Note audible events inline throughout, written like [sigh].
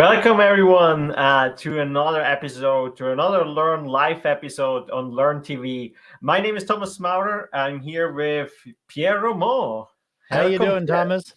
Welcome everyone uh, to another episode, to another Learn Live episode on Learn TV. My name is Thomas Maurer. I'm here with Pierre Roman. How are you doing, Pierre. Thomas?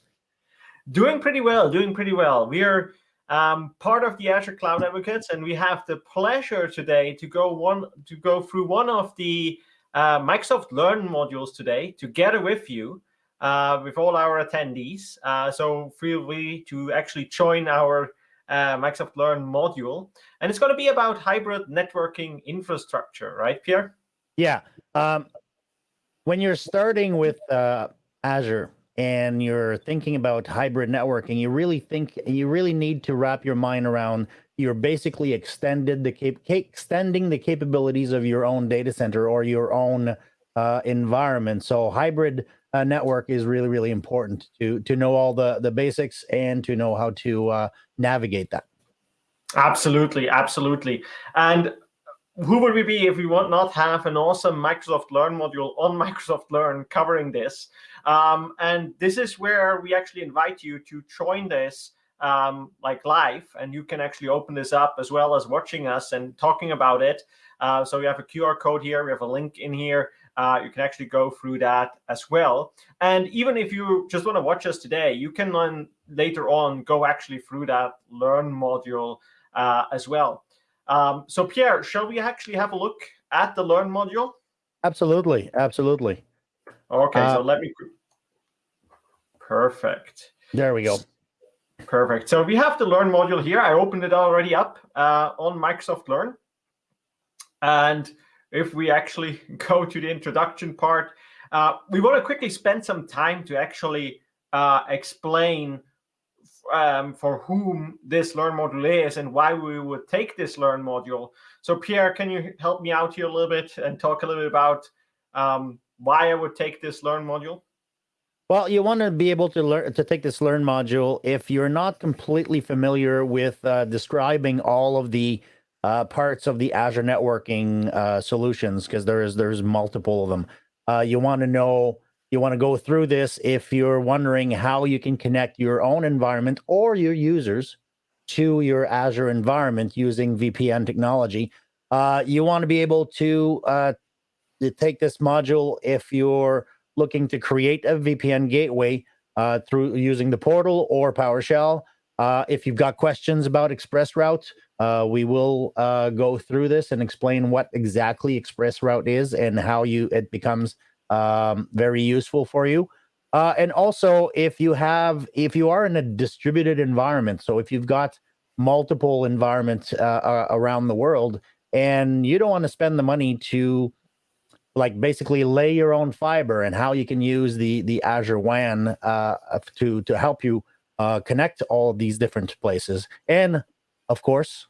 Doing pretty well, doing pretty well. We are um, part of the Azure Cloud Advocates, and we have the pleasure today to go one to go through one of the uh, Microsoft Learn modules today together with you. Uh, with all our attendees. Uh, so feel free to actually join our uh, Microsoft Learn module. And it's going to be about hybrid networking infrastructure, right, Pierre? Yeah. Um, when you're starting with uh, Azure and you're thinking about hybrid networking, you really think you really need to wrap your mind around you're basically extended the cap extending the capabilities of your own data center or your own uh, environment. So hybrid uh, network is really, really important to to know all the the basics and to know how to uh, navigate that. Absolutely, absolutely. And who would we be if we would not have an awesome Microsoft Learn module on [laughs] Microsoft Learn covering this? Um, and this is where we actually invite you to join this um, like live, and you can actually open this up as well as watching us and talking about it. Uh, so we have a QR code here, we have a link in here, uh, you can actually go through that as well. And even if you just want to watch us today, you can then later on go actually through that Learn module uh, as well. Um, so Pierre, shall we actually have a look at the Learn module? Absolutely, absolutely. Okay, uh, so let me. Perfect. There we go. Perfect. So we have the Learn module here. I opened it already up uh, on Microsoft Learn. And if we actually [laughs] go to the introduction part, uh, we want to quickly spend some time to actually uh, explain um, for whom this Learn module is and why we would take this Learn module. So Pierre, can you help me out here a little bit and talk a little bit about um, why I would take this Learn module? Well, you want to be able to learn to take this Learn module if you're not completely familiar with uh, describing all of the uh, parts of the Azure networking uh, solutions because there's there's multiple of them. Uh, you want to know you want to go through this if you're wondering how you can connect your own environment or your users to your Azure environment using VPN technology. Uh, you want to be able to, uh, to take this module if you're looking to create a VPN gateway uh, through using the portal or PowerShell. if you've got questions about ExpressRoute, uh, we will uh, go through this and explain what exactly Express Route is and how you it becomes um, very useful for you. Uh, and also, if you have, if you are in a distributed environment, so if you've got multiple environments uh, around the world, and you don't want to spend the money to, like, basically lay your own fiber, and how you can use the the Azure WAN uh, to to help you uh, connect all of these different places, and of course,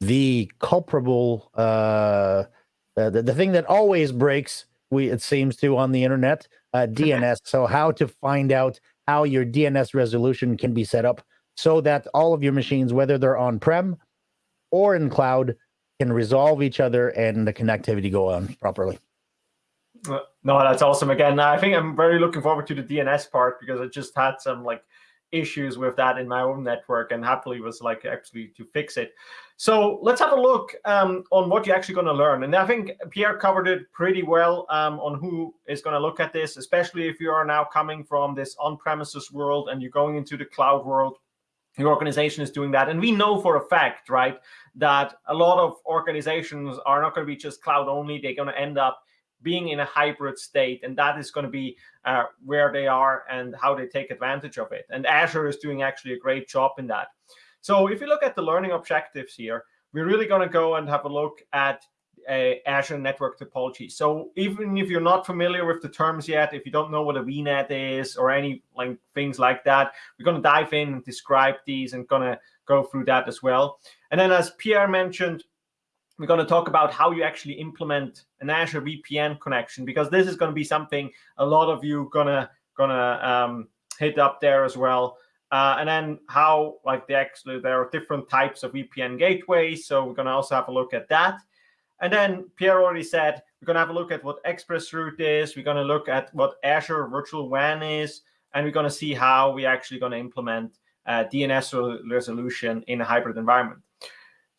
the culpable, uh, the, the thing that always breaks, we it seems to on the internet, uh, [laughs] DNS. so how to find out how your DNS resolution can be set up so that all of your machines, whether they're on-prem or in cloud, can resolve each other and the connectivity go on properly. Uh, no, that's awesome. Again, I think I'm very looking forward to the DNS part because I just had some like issues with that in my own network and happily was like actually to fix it. So let's have a look um, on what you're actually going to learn. And I think Pierre covered it pretty well um, on who is going to look at this, especially if you are now coming from this on-premises world and you're going into the cloud world. Your organization is doing that. And we know for a fact, right, that a lot of organizations are not going to be just cloud only. They're going to end up being in a hybrid state. And that is going to be uh, where they are and how they take advantage of it. And Azure is doing actually a great job in that. So if you look at the learning objectives here, we're really going to go and have a look at uh, Azure Network Topology. So even if you're not familiar with the terms yet, if you don't know what a VNet is or any like things like that, we're going to dive in and describe these and going to go through that as well. And then as Pierre mentioned, we're going to talk about how you actually implement an Azure VPN connection because this is going to be something a lot of you gonna gonna um, hit up there as well. Uh, and then how like the actually there are different types of VPN gateways, so we're going to also have a look at that. And then Pierre already said we're going to have a look at what ExpressRoute is. We're going to look at what Azure Virtual WAN is, and we're going to see how we're actually going to implement uh, DNS resolution in a hybrid environment.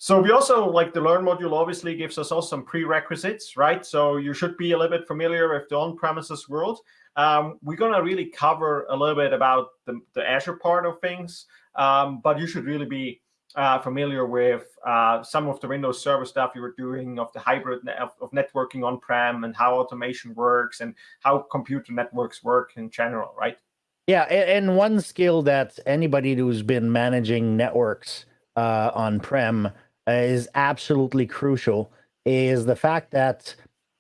So we also like the Learn module obviously gives us also some prerequisites, right? So you should be a little bit familiar with the on-premises world. Um, we're going to really cover a little bit about the, the Azure part of things, um, but you should really be uh, familiar with uh, some of the Windows Server stuff you were doing of the hybrid of, of networking on-prem and how automation works and how computer networks work in general, right? Yeah, and one skill that anybody who's been managing networks uh, on-prem is absolutely crucial is the fact that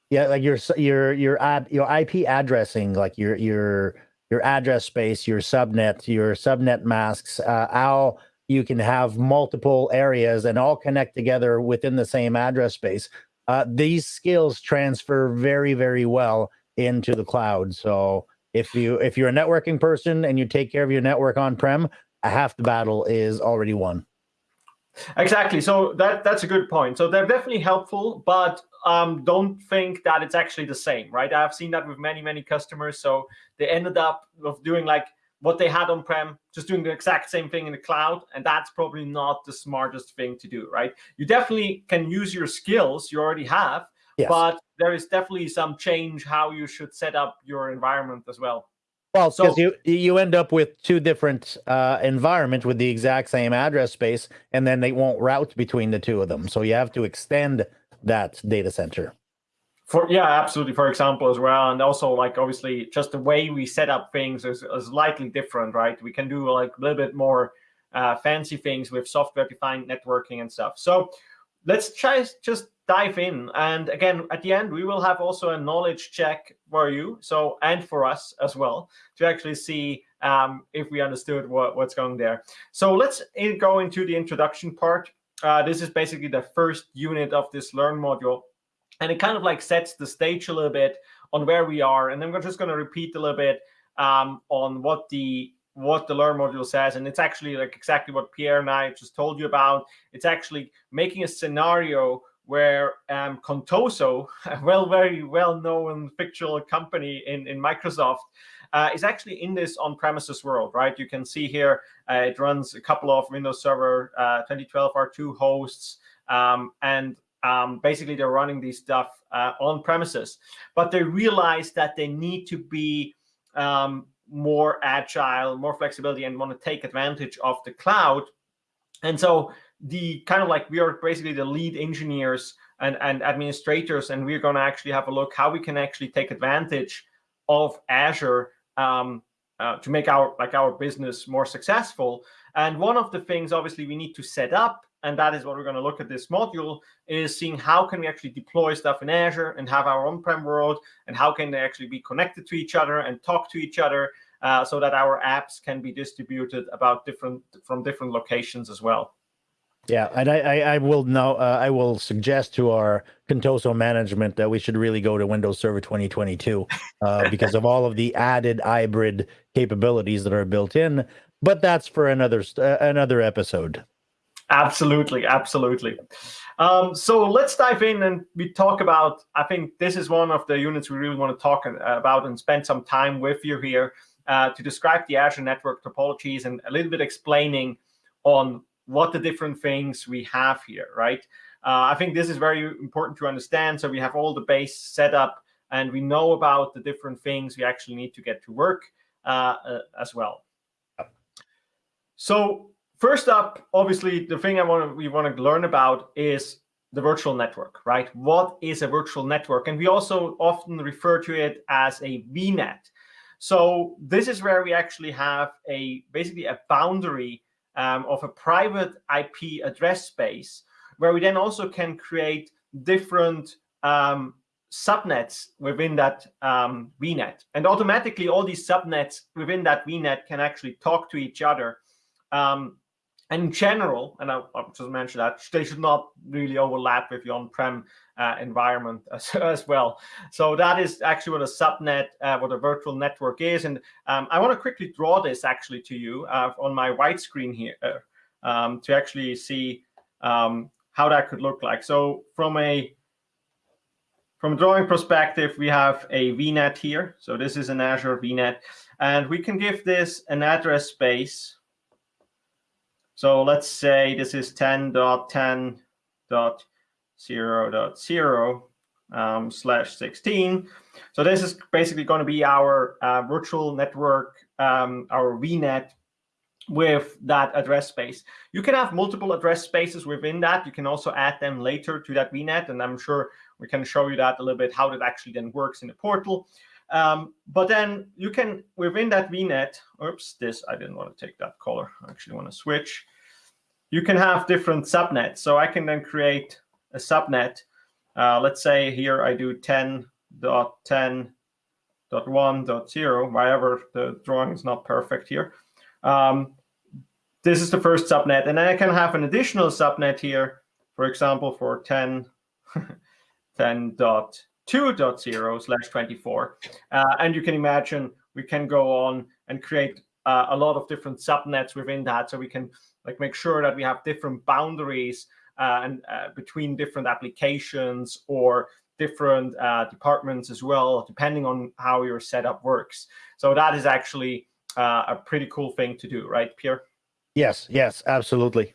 yeah like your your your your ip addressing like your your your address space your subnet your subnet masks uh, how you can have multiple areas and all connect together within the same address space uh, these skills transfer very very well into the cloud. So if you if you're a networking person and you take care of your network on prem half the battle is already won Exactly. So that that's a good point. So they're definitely helpful, but um, don't think that it's actually the same, right? I've seen that with many many customers. So they ended up of doing like what they had on prem, just doing the exact same thing in the cloud, and that's probably not the smartest thing to do, right? You definitely can use your skills you already have, yes. but there is definitely some change how you should set up your environment as well. Well, because so, you you end up with two different uh, environments with the exact same address space, and then they won't route between the two of them. So you have to extend that data center. For yeah, absolutely. For example, as well, and also like obviously just the way we set up things is, is slightly different, right? We can do like a little bit more uh, fancy things with software-defined networking and stuff. So let's try just dive in. And again, at the end, we will have also a knowledge check for you, so and for us as well, to actually see um, if we understood what, what's going there. So let's go into the introduction part. Uh, this is basically the first unit of this Learn module. And it kind of like sets the stage a little bit on where we are. And then we're just going to repeat a little bit um, on what the what the learn module says and it's actually like exactly what pierre and i just told you about it's actually making a scenario where um, Contoso, a well, very well-known fictional company in, in Microsoft, uh, is actually in this on-premises world, right? You can see here uh, it runs a couple of Windows Server uh, 2012 R2 hosts, um, and um, basically they're running these stuff uh, on premises. But they realize that they need to be um, more agile, more flexibility, and want to take advantage of the cloud. And so the kind of like we are basically the lead engineers and, and administrators, and we're going to actually have a look how we can actually take advantage of Azure um, uh, to make our like our business more successful. And one of the things, obviously, we need to set up, and that is what we're going to look at this module, is seeing how can we actually deploy stuff in Azure and have our on-prem world, and how can they actually be connected to each other and talk to each other, uh, so that our apps can be distributed about different from different locations as well. Yeah, and I, I, I will now uh, I will suggest to our Contoso management that we should really go to Windows Server 2022 uh, because of all of the added hybrid capabilities that are built in. But that's for another uh, another episode. Absolutely, absolutely. Um, so let's dive in and we talk about. I think this is one of the units we really want to talk about and spend some time with you here uh, to describe the Azure network topologies and a little bit explaining on what the different things we have here, right? Uh, I think this is very important to understand. So we have all the base set up and we know about the different things we actually need to get to work uh, uh, as well. So first up, obviously, the thing I want we want to learn about is the virtual network, right? What is a virtual network? And we also often refer to it as a VNet. So this is where we actually have a basically a boundary um, of a private IP address space, where we then also can create different um, subnets within that um, VNet. And automatically, all these subnets within that VNet can actually talk to each other. Um, and in general, and I, I just mentioned that, they should not really overlap with your on-prem uh, environment as, [laughs] as, well. So that is actually what a subnet, uh, what a virtual network is. And um, I want to quickly draw this actually to you uh, on my white screen here um, to actually see um, how that could look like. So from a from a drawing perspective, we have a VNet here. So this is an Azure VNet. And we can give this an address space So let's say this is 10.10.0.0 um, slash 16. So this is basically going to be our uh, virtual network, um, our VNet with that address space. You can have multiple address spaces within that. You can also add them later to that VNet, and I'm sure we can show you that a little bit, how that actually then works in the portal. Um, but then you can, within that VNet, oops, this, I didn't want to take that color. I actually want to switch. You can have different subnets. So I can then create a subnet. Uh, let's say here I do 10.10.1.0, wherever the drawing is not perfect here. Um, this is the first subnet. And then I can have an additional subnet here, for example, for 10, [laughs] 10.2.0 slash 24. Uh, and you can imagine we can go on and create uh, a lot of different subnets within that. So we can like make sure that we have different boundaries uh, and uh, between different applications or different uh, departments as well, depending on how your setup works. So that is actually uh, a pretty cool thing to do, right, Pierre? Yes, yes, absolutely.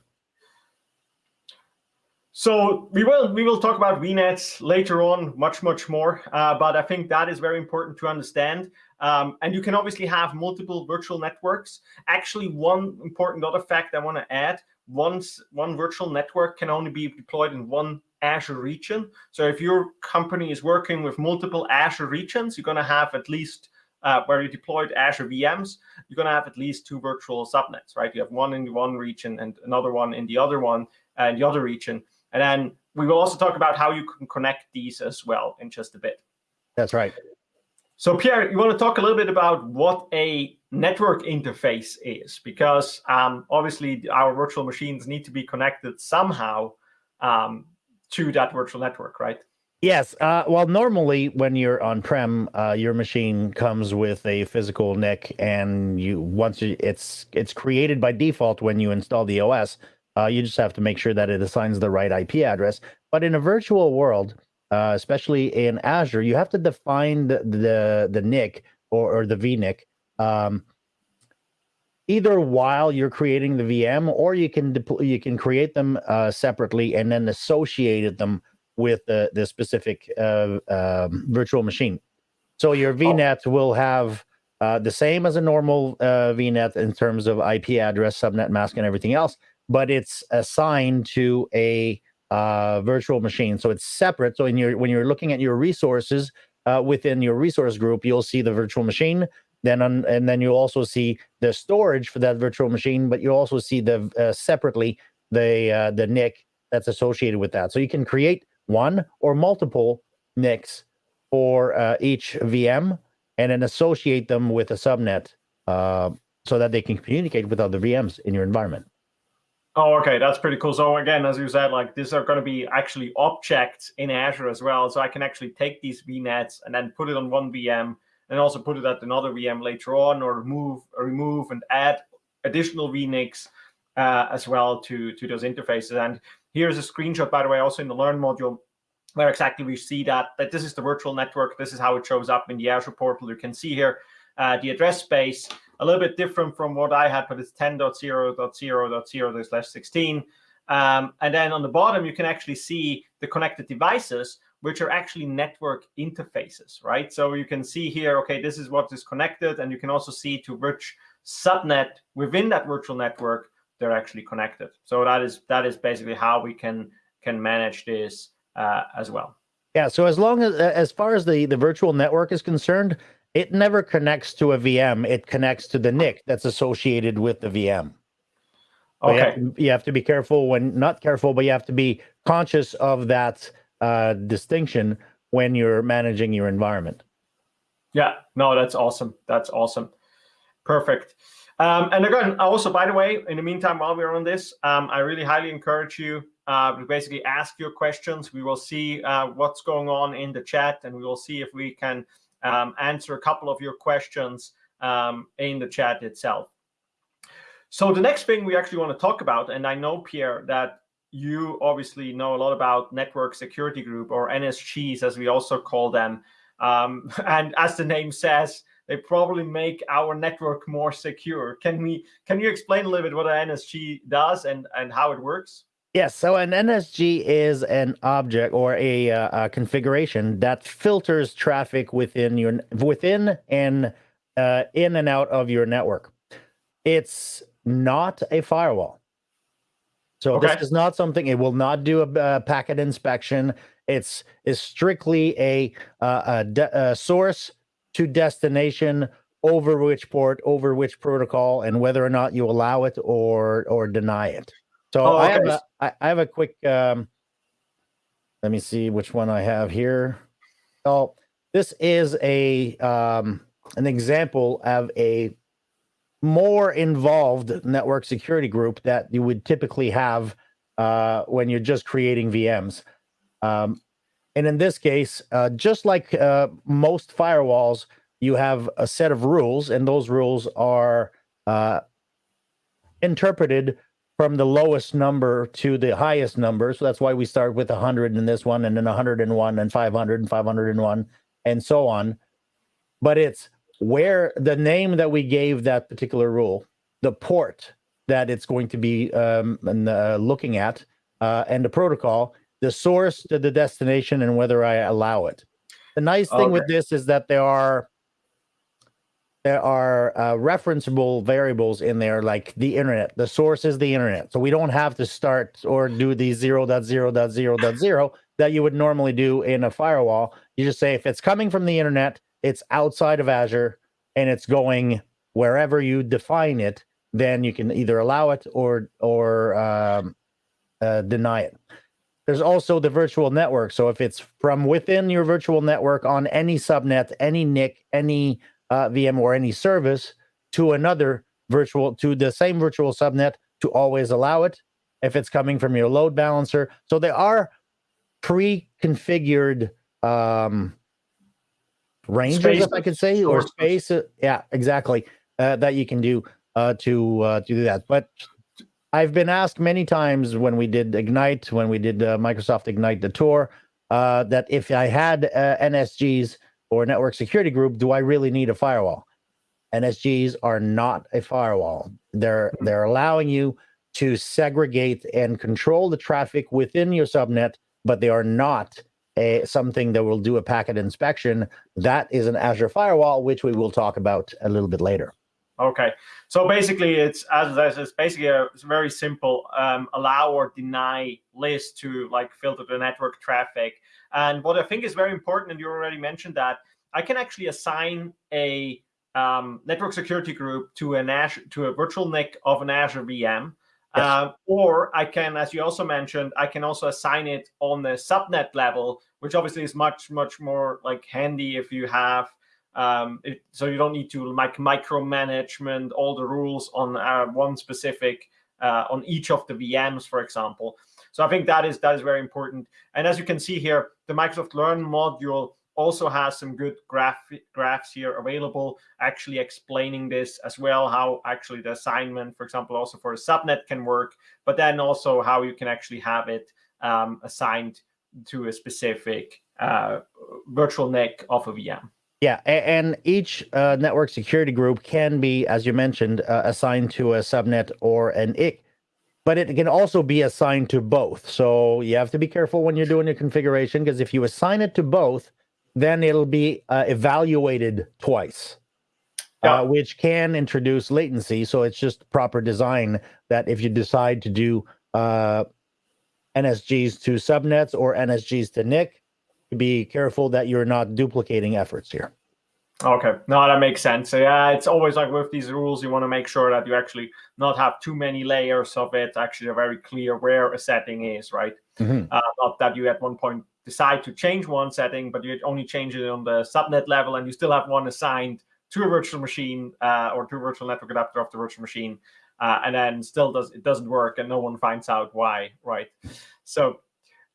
So we will we will talk about VNets later on, much much more. Uh, but I think that is very important to understand. Um, and you can obviously have multiple virtual networks. Actually, one important other fact I want to add: once one virtual network can only be deployed in one Azure region. So if your company is working with multiple Azure regions, you're going to have at least uh, where you deployed Azure VMs, you're going to have at least two virtual subnets, right? You have one in one region and another one in the other one and the other region. And then we will also talk about how you can connect these as well in just a bit. That's right. So Pierre, you want to talk a little bit about what a network interface is, because um, obviously our virtual machines need to be connected somehow um, to that virtual network, right? Yes. Uh, well, normally when you're on-prem, uh, your machine comes with a physical NIC, and you once you, it's it's created by default when you install the OS. Uh, you just have to make sure that it assigns the right IP address. But in a virtual world, uh, especially in Azure, you have to define the the, the NIC or, or the VNIC. Um, either while you're creating the VM, or you can deploy, you can create them uh, separately and then associate them with the, the specific uh, um, virtual machine. So your. VNIC oh. will have uh, the same as a normal uh, VNet in terms of IP address, subnet mask, and everything else, but it's assigned to a uh, virtual machine. So it's separate. So in your when you're looking at your resources uh, within your resource group, you'll see the virtual machine. Then on, and then you'll also see the storage for that virtual machine, but you also see the uh, separately the the NIC that's associated with that. So you can create one or multiple NICs for uh, each VM and then associate them with a subnet uh, so that they can communicate with other VMs in your environment. Oh, okay, that's pretty cool. So again, as you said, like these are going to be actually objects in Azure as well. So I can actually take these VNICs and then put it on one VM and also put it at another VM later on, or remove, remove and add additional VNICs uh, as well to to those interfaces. And Here's a screenshot, by the way, also in the Learn module, where exactly we see that, that this is the virtual network. This is how it shows up in the Azure portal. You can see here uh, the address space, a little bit different from what I had, but it's 10.0.0.0 slash 16. Um, and then on the bottom, you can actually see the connected devices, which are actually network interfaces, right? So you can see here, okay, this is what is connected, and you can also see to which subnet within that virtual network they're actually connected. So that is that is basically how we can can manage this uh, as well. Yeah. So as long as as far as the the virtual network is concerned, it never connects to a VM. It connects to the NIC that's associated with the VM. Okay. You have, to, you have, to, be careful when not careful, but you have to be conscious of that uh, distinction when you're managing your environment. Yeah. No, that's awesome. That's awesome. Perfect. Um, and again, also, by the way, in the meantime, while we're on this, um, I really highly encourage you uh, to basically ask your questions. We will see uh, what's going on in the chat, and we will see if we can um, answer a couple of your questions um, in the chat itself. So the next thing we actually want to talk about, and I know, Pierre, that you obviously know a lot about Network Security Group, or NSGs, as we also call them. Um, [laughs] and as the name says, they probably make our network more secure. Can we? Can you explain a little bit what an NSG does and and how it works? Yes, so an NSG is an object or a, uh, a configuration that filters traffic within your within and uh, in and out of your network. It's not a firewall. So okay. this is not something. It will not do a, a packet inspection. It's is strictly a, uh, a, a source to destination over which port, over which protocol, and whether or not you allow it or or deny it. So oh, okay. I, have a, I, have a quick. Um, let me see which one I have here. Oh, this is a um, an example of a more involved network security group that you would typically have uh, when you're just creating VMs. Um, and in this case, uh, just like uh, most firewalls, you have a set of rules, and those rules are uh, interpreted from the lowest number to the highest number. So that's why we start with 100 in this one, and then 101, and 500, and 501, and so on. But it's where the name that we gave that particular rule, the port that it's going to be um, uh, looking at, uh, and the protocol, the source to the destination, and whether I allow it. The nice thing okay. with this is that there are there are uh, referenceable variables in there like the internet. The source is the internet. So we don't have to start or do the 0.0.0.0 that you would normally do in a firewall. You just say if it's coming from the internet it's outside of azure and it's going wherever you define it then you can either allow it or or um, uh, deny it. There's also the virtual network. So if it's from within your virtual network on any subnet any nic any uh, VM or any service to another virtual to the same virtual subnet to always allow it if it's coming from your load balancer. So there are pre-configured um, ranges, space. if I could say, or space. Uh, yeah, exactly. Uh, that you can do uh, to uh, to do that. But I've been asked many times when we did Ignite, when we did uh, Microsoft Ignite the tour, uh, that if I had uh, NSGs or network security group, do I really need a firewall? NSGs are not a firewall. They're mm-hmm. they're allowing you to segregate and control the traffic within your subnet, but they are not a something that will do a packet inspection. That is an Azure firewall, which we will talk about a little bit later. Okay, so basically, it's as it's basically a it's very simple um, allow or deny list to like filter the network traffic. And what I think is very important, and you already mentioned that, I can actually assign a um, network security group to an Azure, to a virtual NIC of an Azure VM. Yes. Uh, or I can, as you also mentioned, I can also assign it on the subnet level, which obviously is much, much more like handy if you have, um, it, so you don't need to like micromanagement all the rules on uh, one specific, uh, on each of the VMs, for example. So I think that is that is very important. And as you can see here, the Microsoft Learn module also has some good graph graphs here available, actually explaining this as well, how actually the assignment, for example, also for a subnet can work, but then also how you can actually have it um, assigned to a specific uh, virtual NIC of a VM. Yeah, and each uh, network security group can be, as you mentioned, uh, assigned to a subnet or an IC but it can also be assigned to both. So you have to be careful when you're doing your configuration because if you assign it to both, then it'll be uh, evaluated twice, yeah. uh, which can introduce latency. So it's just proper design that if you decide to do uh, NSGs to subnets or NSGs to NIC, be careful that you're not duplicating efforts here. Okay, no, that makes sense. So, yeah, it's always like with these rules, you want to make sure that you actually not have too many layers of it. Actually, are very clear where a setting is, right? Mm-hmm. Uh, not that you at one point decide to change one setting, but you only change it on the subnet level, and you still have one assigned to a virtual machine uh, or to a virtual network adapter of the virtual machine, uh, and then still does it doesn't work, and no one finds out why, right? So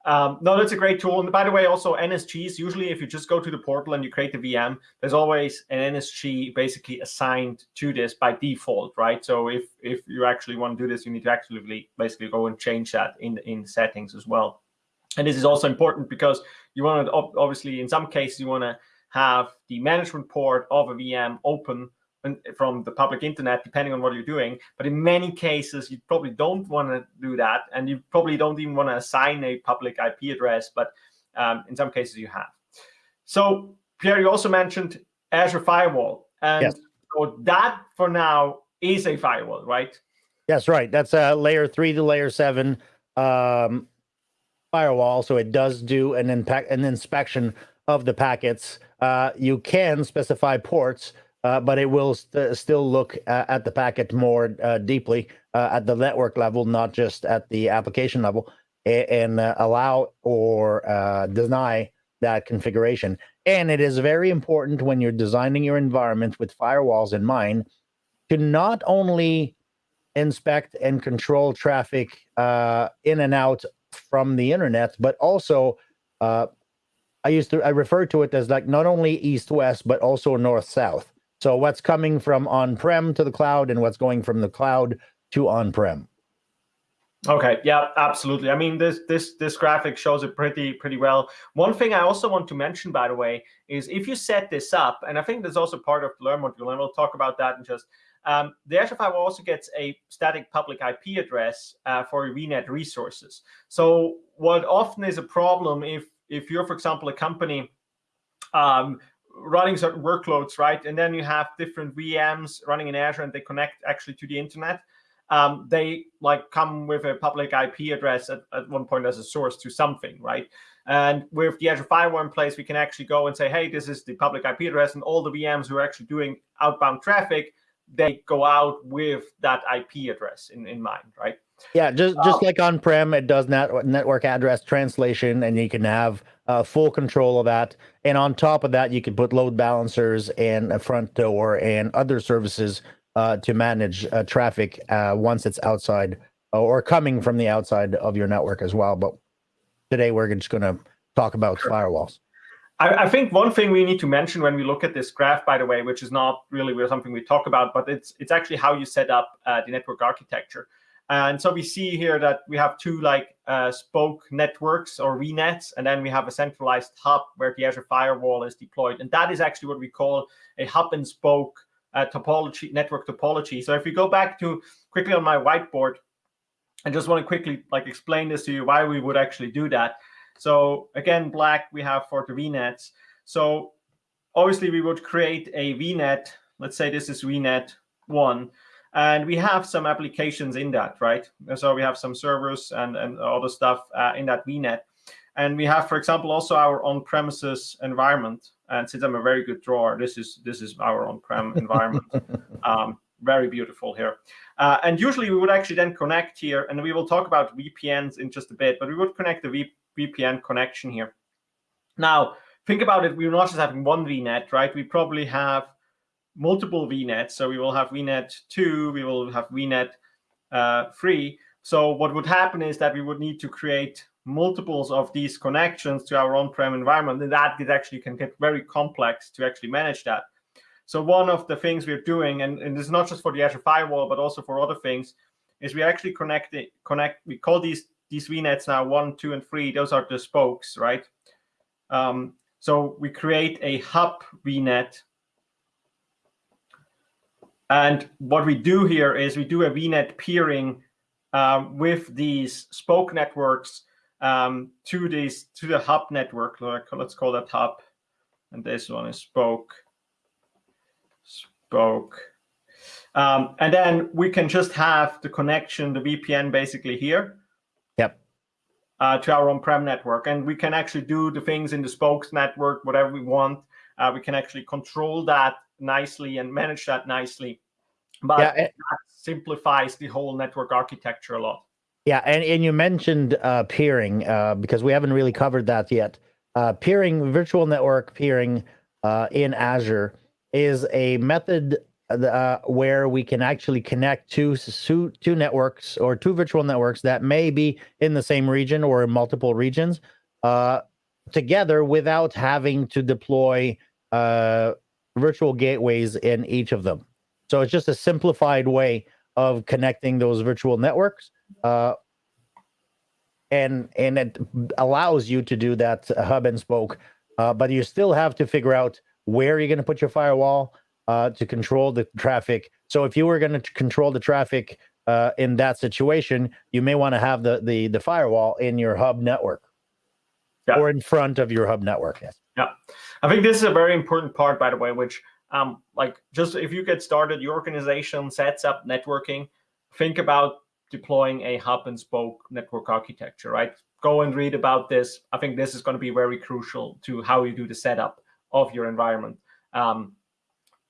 um, no, that's a great tool. And by the way, also NSGs, usually if you just go to the portal and you create the VM, there's always an NSG basically assigned to this by default, right? So if if you actually want to do this, you need to actually basically go and change that in, in settings as well. And this is also important because you want to, obviously, in some cases, you want to have the management port of a VM open from the public internet, depending on what you're doing. But in many cases, you probably don't want to do that, and you probably don't even want to assign a public IP address. But um, in some cases, you have. So Pierre, you also mentioned Azure Firewall, and yes. so that for now is a firewall, right? Yes, right. That's a layer three to layer seven um, firewall. So it does do an, an inspection of the packets. Uh, you can specify ports uh, but it will st still look uh, at the packet more uh, deeply uh, at the network level, not just at the application level, and, uh, allow or uh, deny that configuration. And it is very important when you're designing your environment with firewalls in mind to not only inspect and control traffic in and out from the internet, but also I used to I refer to it as like not only east west but also north south. So what's coming from on-prem to the cloud and what's going from the cloud to on-prem. Okay, yeah, absolutely. I mean, this this this graphic shows it pretty pretty well. One thing I also want to mention, by the way, is if you set this up, and I think there's also part of the Learn module, and we'll talk about that in just. Um, the Azure Firewall also gets a static public IP address uh, for VNet resources. So what often is a problem if if you're, for example, a company um, running certain workloads, right? And then you have different VMs running in Azure and they connect actually to the internet. Um, they like come with a public IP address at, at one point as a source to something, right? And with the Azure Firewall in place, we can actually go and say, hey, this is the public IP address, and all the VMs who are actually doing outbound traffic, they go out with that IP address in, in mind, right? Yeah, just just um, like on-prem, it does NAT, network address translation, and you can have uh, full control of that. And on top of that, you can put load balancers and a front door and other services uh, to manage uh, traffic uh, once it's outside or coming from the outside of your network as well. But today we're just going to talk about sure. firewalls. I, I, think one thing we need to mention when we look at this graph, by the way, which is not really something we talk about, but it's it's actually how you set up uh, the network architecture. And so we see here that we have two like uh, spoke networks or VNets, and then we have a centralized hub where the Azure Firewall is deployed. And that is actually what we call a hub and spoke uh, topology, network topology. So if we go back to quickly on my whiteboard, I just want to quickly like explain this to you why we would actually do that. So again, black we have for the VNets. So obviously we would create a VNet. Let's say this is VNet one. And we have some applications in that, right? So we have some servers and, and other stuff uh, in that VNet. And we have, for example, also our on-premises environment. And since I'm a very good drawer, this is this is our on-prem [laughs] environment. Um, very beautiful here. Uh, and usually we would actually then connect here, and we will talk about VPNs in just a bit, but we would connect the v VPN connection here. Now, think about it, we're not just having one VNet, right? We probably have multiple VNets. So we will have VNet 2, we will have VNet uh, 3. So what would happen is that we would need to create multiples of these connections to our on-prem environment, and that it actually can get very complex to actually manage that. So one of the things we're doing, and, and this is not just for the Azure Firewall, but also for other things, is we actually connect it, connect, we call these these VNets now one, two, and three. Those are the spokes, right? Um, so we create a hub VNet and what we do here is we do a VNet peering um, with these spoke networks um, to these to the hub network. Let's call that hub, and this one is spoke. Spoke. Um, and then we can just have the connection, the VPN, basically here. Yep. Uh, to our on-prem network, and we can actually do the things in the spokes network, whatever we want. Uh, we can actually control that nicely and manage that nicely. But yeah, that simplifies the whole network architecture a lot. Yeah, and, and you mentioned uh, peering uh, because we haven't really covered that yet. Uh, peering, virtual network peering uh, in Azure is a method uh, where we can actually connect two, two networks or two virtual networks that may be in the same region or in multiple regions uh, together without having to deploy virtual gateways in each of them. So it's just a simplified way of connecting those virtual networks. Uh, and and it allows you to do that hub and spoke uh, but you still have to figure out where you're going to put your firewall uh, to control the traffic. So if you were going to control the traffic uh, in that situation, you may want to have the, the the firewall in your hub network yeah. or in front of your hub network. Yes. Yeah, I think this is a very important part, by the way, which um, like just if you get started, your organization sets up networking, think about deploying a hub and spoke network architecture, right? Go and read about this. I think this is going to be very crucial to how you do the setup of your environment. Um,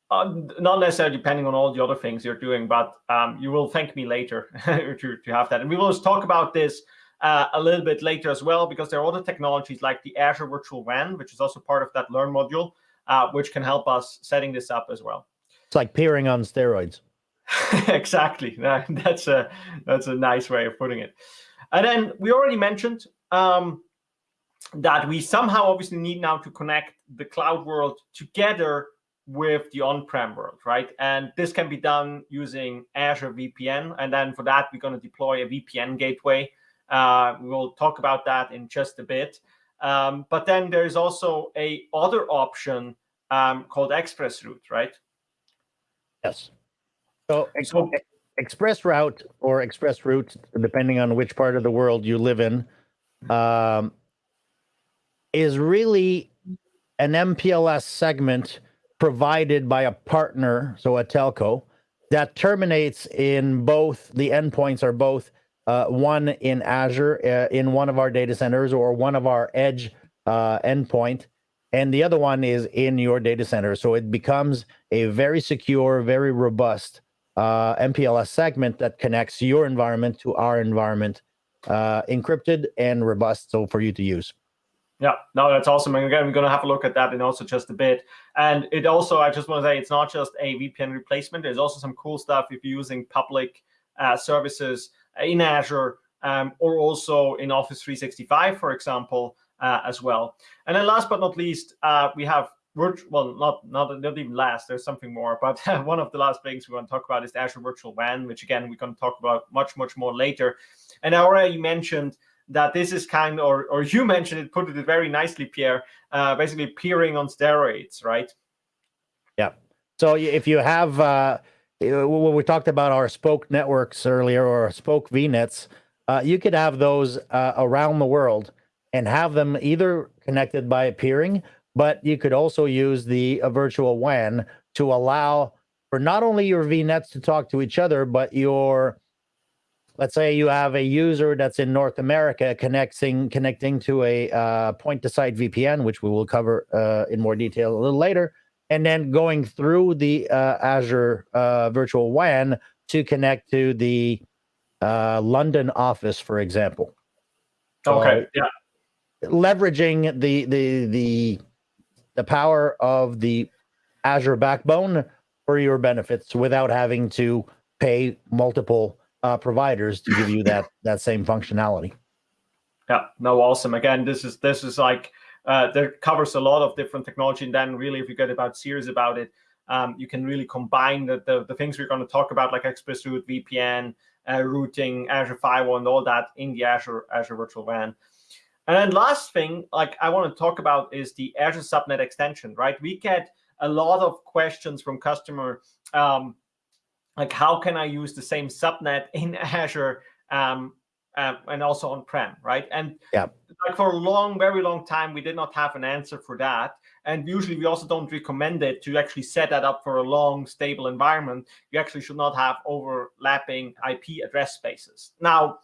uh, not necessarily depending on all the other things you're doing, but um, you will thank me later [laughs] to, to have that. And we will talk about this uh, a little bit later as well, because there are other technologies like the Azure Virtual WAN, which is also part of that Learn module, uh, which can help us setting this up as well. It's like peering on steroids. [laughs] exactly. [laughs] That's a that's a nice way of putting it. And then we already mentioned um, that we somehow obviously need now to connect the cloud world together with the on-prem world, right? And this can be done using Azure VPN. And then for that, we're going to deploy a VPN gateway. Uh, we'll talk about that in just a bit. Um, but then there's also a other option um, called ExpressRoute, right? Yes. So, so ExpressRoute or ExpressRoute, depending on which part of the world you live in, um, is really an MPLS segment provided by a partner, so a telco, that terminates in both the endpoints are both uh, one in Azure uh, in one of our data centers or one of our edge uh, endpoint, and the other one is in your data center. So it becomes a very secure, very robust uh, MPLS segment that connects your environment to our environment, uh, encrypted and robust, so for you to use. Yeah, no, that's awesome. And again, we're going to have a look at that in also just a bit. And it also, I just want to say, it's not just a VPN replacement. There's also some cool stuff if you're using public uh, services in Azure um, or also in Office 365, for example, uh, as well. And then last but not least, uh, we have well, not, not not even last. There's something more, but [laughs] one of the last things we want to talk about is Azure Virtual WAN, which again we're going to talk about much much more later. And I already mentioned that this is kind or, or you [laughs] mentioned it, put it very nicely, Pierre, uh, basically peering on steroids, right? Yeah. So if you have, uh, when we talked about our spoke networks earlier or spoke VNets, uh, you could have those uh, around the world and have them either connected by peering, but you could also use the virtual WAN to allow for not only your VNets to talk to each other, but your let's say you have a user that's in North America connecting connecting to a uh, point to site VPN, which we will cover uh, in more detail a little later, and then going through the uh, Azure uh, Virtual WAN to connect to the uh, London office, for example. Okay. yeah. Leveraging the the the the power of the Azure backbone for your benefits without having to pay multiple uh, providers to give you that that same functionality. Yeah, no, awesome. Again, this is this is like uh, that covers a lot of different technology, and then really, if you get about serious about it, um, you can really combine the, the, the things we're going to talk about, like ExpressRoute, VPN, uh, routing, Azure Firewall, and all that in the Azure Azure Virtual WAN. And then last thing, like I want to talk about, is the Azure Subnet extension. Right, we get a lot of questions from customer. Um, like how can I use the same subnet in [laughs] Azure um, uh, and also on-prem, right? And yeah. Like for a long, very long time, we did not have an answer for that. And usually we also don't recommend it to actually set that up for a long, stable environment. You actually should not have overlapping IP address spaces. Now,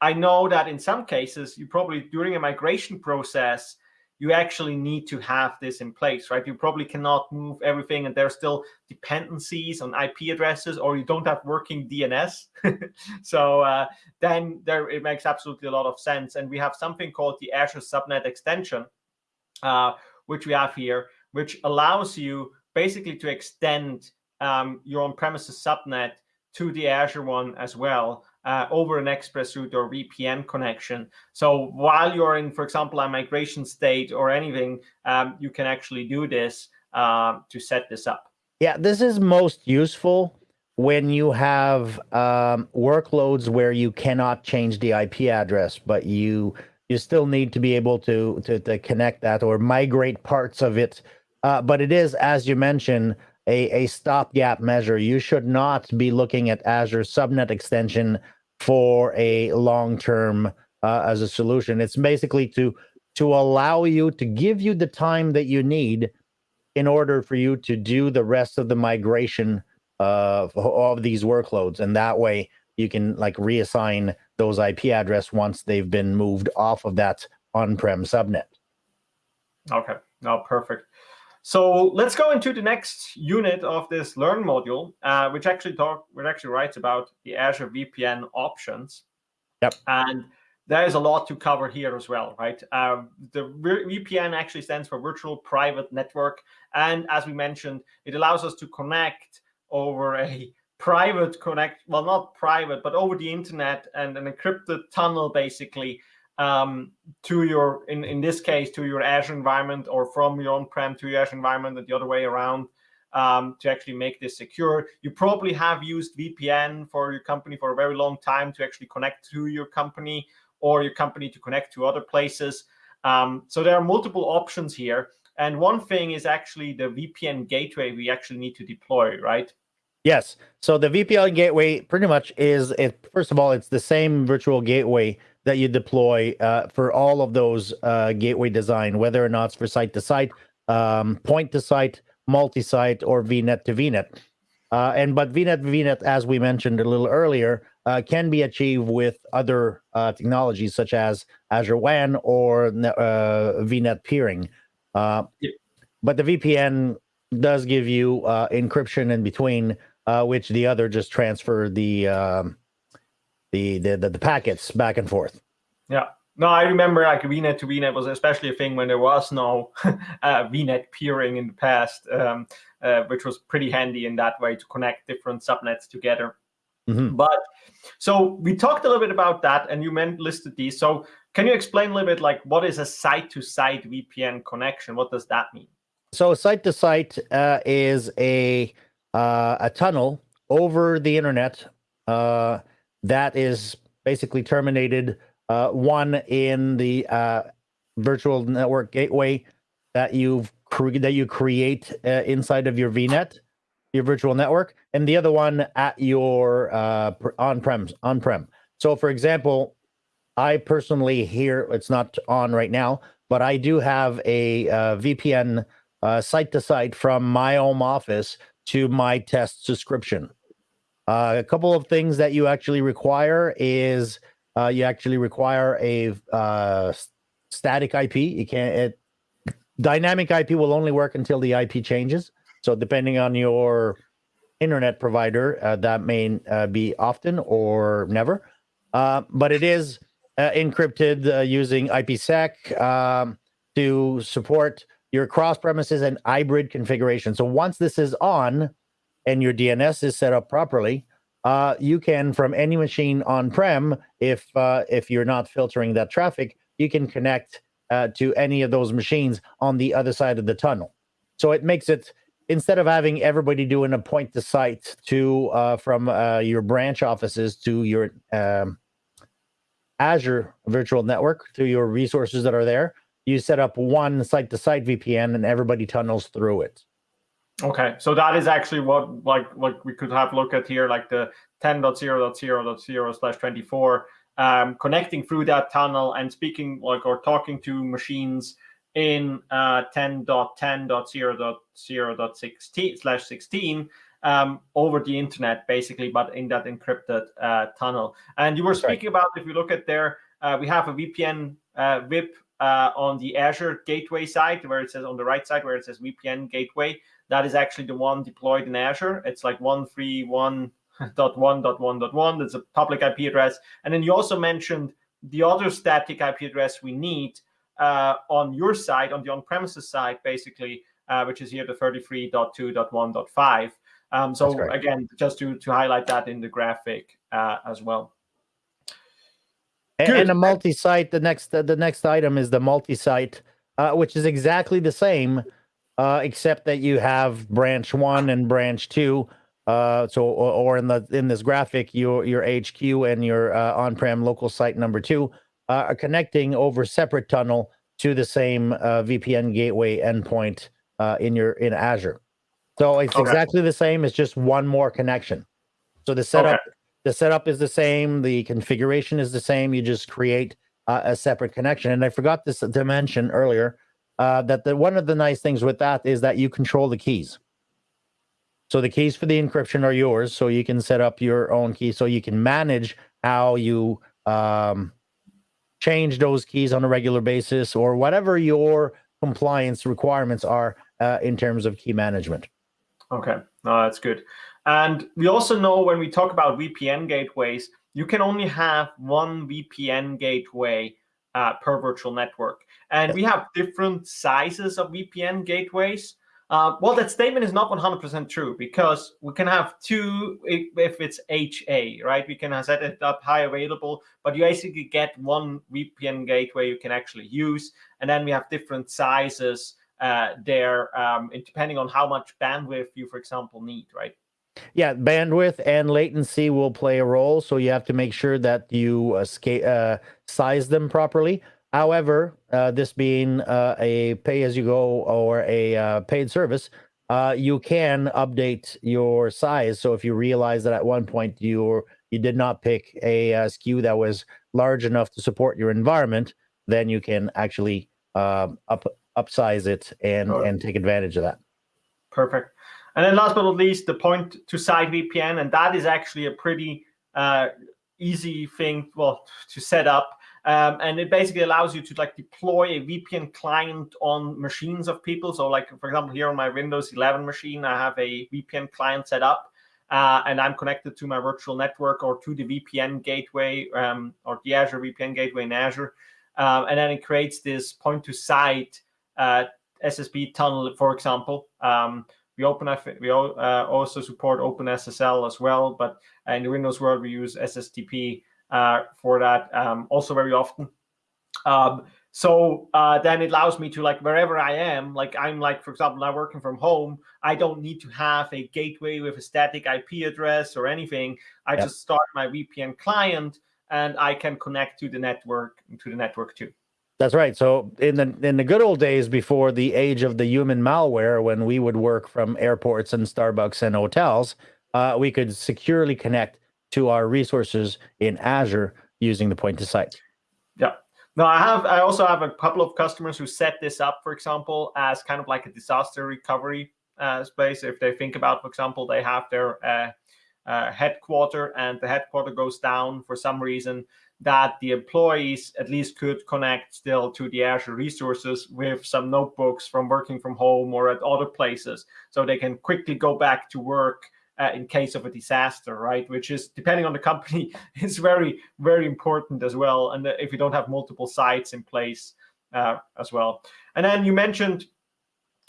I know that in some cases, you probably during a migration process, you actually need to have this in place, right? You probably cannot move everything and there's still dependencies on IP addresses or you don't have working DNS. [laughs] so uh, then there it makes absolutely a lot of sense. And we have something called the Azure Subnet extension, uh, which we have here, which allows you basically to extend um, your on-premises subnet to the Azure one as well uh, over an ExpressRoute or VPN connection. So while you're in, for example, a migration state or anything, um, you can actually do this uh, to set this up. Yeah, this is most useful when you have um, workloads where you cannot change the IP address, but you you still need to be able to to, to connect that or migrate parts of it. Uh, but it is, as you mentioned, a, a stopgap measure. You should not be looking at Azure subnet extension for a long term uh, as a solution. It's basically to to allow you to give you the time that you need in order for you to do the rest of the migration of, of these workloads. And that way you can like reassign those IP address once they've been moved off of that on-prem subnet. Okay, no, perfect. So let's go into the next unit of this Learn module, uh, which actually talk, which actually writes about the Azure VPN options. Yep. And there is a lot to cover here as well, right? Um, the VPN actually stands for Virtual Private Network. And as we mentioned, it allows us to connect over a [laughs] private connect, well, not private, but over the internet and an encrypted tunnel, basically, um, to your, in, in this case, to your Azure environment or from your on-prem to your Azure environment and the other way around um, to actually make this secure. You probably have used VPN for your company for a very long time to actually connect to your company or your company to connect to other places. Um, so there are multiple options here. And one thing is actually the VPN gateway we actually need to deploy, right? Yes. So the VPN gateway pretty much is, it, first of all, it's the same virtual gateway that you deploy uh, for all of those uh, gateway design, whether or not it's for site to site, um, point to site, multi-site, or VNet to VNet. Uh, and but VNet VNet, as we mentioned a little earlier, uh, can be achieved with other uh, technologies such as Azure WAN or uh, VNet peering. Uh. But the VPN does give you uh, encryption in between, uh, which the other just transfer the, um, the, the the the packets back and forth. Yeah. No, I remember like VNet to VNet was especially a thing when there was no [laughs] VNet peering in the past, um, which was pretty handy in that way to connect different subnets together. Mm -hmm. But so we talked a little bit about that, and you meant listed these. So can you explain a little bit like what is a site-to-site -site VPN connection? What does that mean? So site-to-site uh, is a uh, a tunnel over the internet uh, that is basically terminated uh, one in the uh, virtual network gateway that you've that you create uh, inside of your VNet your virtual network, and the other one at your uh, on-prem. On-prem. So, for example, I personally here it's not on right now, but I do have a uh, VPN uh, site to site from my home office to my test subscription. Uh, a couple of things that you actually require is uh, you actually require a uh, static IP. You can't. It, dynamic IP will only work until the IP changes. So depending on your internet provider, uh, that may uh, be often or never. Uh, but it is uh, encrypted uh, using IPsec um, to support your cross premises and hybrid configuration. So once this is on and your DNS is set up properly, uh, you can from any machine on-prem, if if you're not filtering that traffic, you can connect to any of those machines on the other side of the tunnel. So it makes it instead of having everybody doing a point to site to uh, from uh, your branch offices to your um, Azure virtual network to your resources that are there, you set up one site to site VPN and everybody tunnels through it. Okay, so that is actually what like like we could have look at here, like the 10.0.0.0 slash 24, um, connecting through that tunnel and speaking like or talking to machines in uh, 10.10.0.0.16 slash 16 um, over the internet, basically, but in that encrypted uh, tunnel. And you were speaking about, if you look at there, uh, we have a VPN uh, VIP uh, on the Azure gateway side, where it says on the right side, where it says VPN gateway. That is actually the one deployed in Azure. It's like 131.1.1.1. That's a public IP address. And then you also mentioned the other static IP address we need, uh, on your side, on the on-premises side, basically, uh, which is here the 33.2.1.5. Um, so again, just to, to highlight that in the graphic uh, as well. And, and a multi-site, the next the next item is the multi-site, uh, which is exactly the same, uh, except that you have branch one and branch two. Uh, so, or, or in the in this graphic, your your HQ and your uh, on-prem local site number two uh, are connecting over separate tunnel to the same uh, VPN gateway endpoint uh, in your in Azure. So it's okay. exactly the same. It's just one more connection. So the setup okay. the setup is the same. The configuration is the same. You just create uh, a separate connection. And I forgot this to mention earlier uh, that the one of the nice things with that is that you control the keys. So the keys for the encryption are yours. So you can set up your own key. So you can manage how you um, change those keys on a regular basis or whatever your compliance requirements are uh, in terms of key management. Okay, no, that's good. And we also know when we talk about VPN gateways, you can only have one VPN gateway uh, per virtual network. And we have different sizes of VPN gateways. Uh, well, that statement is not 100% true because we can have two if, it's HA, right? We can set it up high available, but you basically get one VPN gateway you can actually use. And then we have different sizes uh, there, um, depending on how much bandwidth you, for example, need, right? Yeah, bandwidth and latency will play a role. So you have to make sure that you uh, size them properly. However, uh, this being uh, a pay-as-you-go or a uh, paid service, uh, you can update your size. So if you realize that at one point you you did not pick a, a, SKU that was large enough to support your environment, then you can actually um, up upsize it and and take advantage of that. Perfect. And then last but not least, the point to site VPN, and that is actually a pretty uh, easy thing, well, to set up. Um, and it basically allows you to like deploy a VPN client on machines of people. So like, for example, here on my Windows 11 machine, I have a VPN client set up uh, and I'm connected to my virtual network or to the VPN gateway um, or the Azure VPN gateway in Azure. Um, and then it creates this point to site uh, SSTP tunnel, for example. Um, we open we uh, also support OpenSSL as well, but in the Windows world we use SSTP uh, for that um, also very often. Um, so uh, then it allows me to like wherever I am, like I'm like, for example, now working from home, I don't need to have a gateway with a static IP address or anything. I yep. just start my VPN client and I can connect to the network to the network too. That's right. So in the in the good old days before the age of the human malware, when we would work from airports and Starbucks and hotels, uh, we could securely connect to our resources in Azure using the point to site. Yeah. No, I have. I also have a couple of customers who set this up, for example, as kind of like a disaster recovery uh, space. If they think about, for example, they have their uh, uh, headquarter and the headquarter goes down for some reason, that the employees at least could connect still to the Azure resources with some notebooks from working from home or at other places, so they can quickly go back to work uh, in case of a disaster, right? Which is, depending on the company, [laughs] is very, very important as well. And if you don't have multiple sites in place uh, as well. And then you mentioned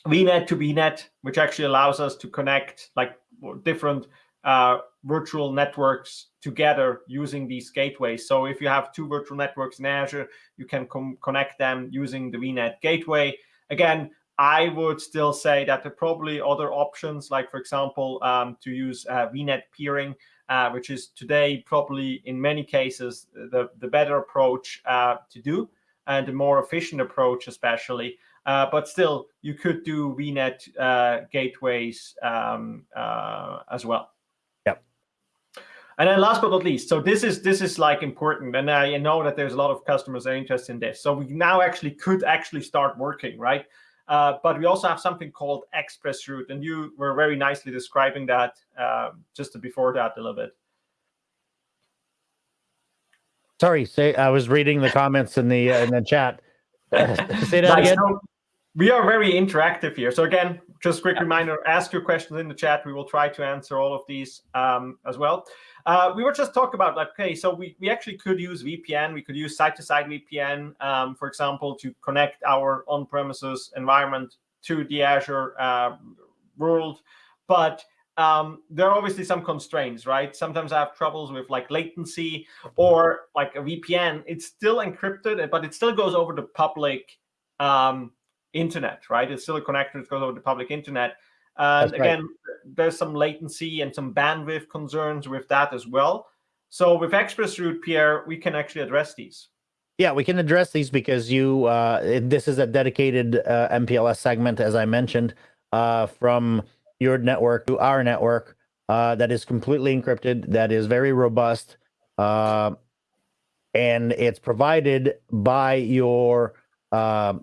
VNet to VNet, which actually allows us to connect like different uh, virtual networks together using these gateways. So if you have two virtual networks in Azure, you can connect them using the VNet gateway. Again, I would still say that there are probably other options, like, for example, um, to use uh, VNet peering, uh, which is today probably in many cases the, the better approach uh, to do and the more efficient approach, especially. Uh, but still, you could do VNet uh, gateways um, uh, as well. And then last but not least, so this is this is like important, and I know that there's a lot of customers that are interested in this. So we now actually could actually start working, right? Uh, but we also have something called ExpressRoute, and you were very nicely describing that uh, just before that a little bit. Sorry, say I was reading the comments in the uh, in the chat. [laughs] say that again. So we are very interactive here. So again, just a quick reminder: ask your questions in the chat. We will try to answer all of these um, as well. Uh, we were just talking about like, okay, so we, we actually could use VPN. We could use site-to-site VPN, um, for example, to connect our on-premises environment to the Azure uh, world. But um, there are obviously some constraints, right? Sometimes I have troubles with like latency or like a VPN. It's still encrypted, but it still goes over the public um, internet, right? It's still a connector that goes over the public internet. And That's again, there's some latency and some bandwidth concerns with that as well. So with ExpressRoute, Pierre, we can actually address these. Yeah, we can address these because you. Uh, this is a dedicated uh, MPLS segment, as I mentioned, uh, from your network to our network uh, that is completely encrypted, that is very robust, uh, and it's provided by your uh,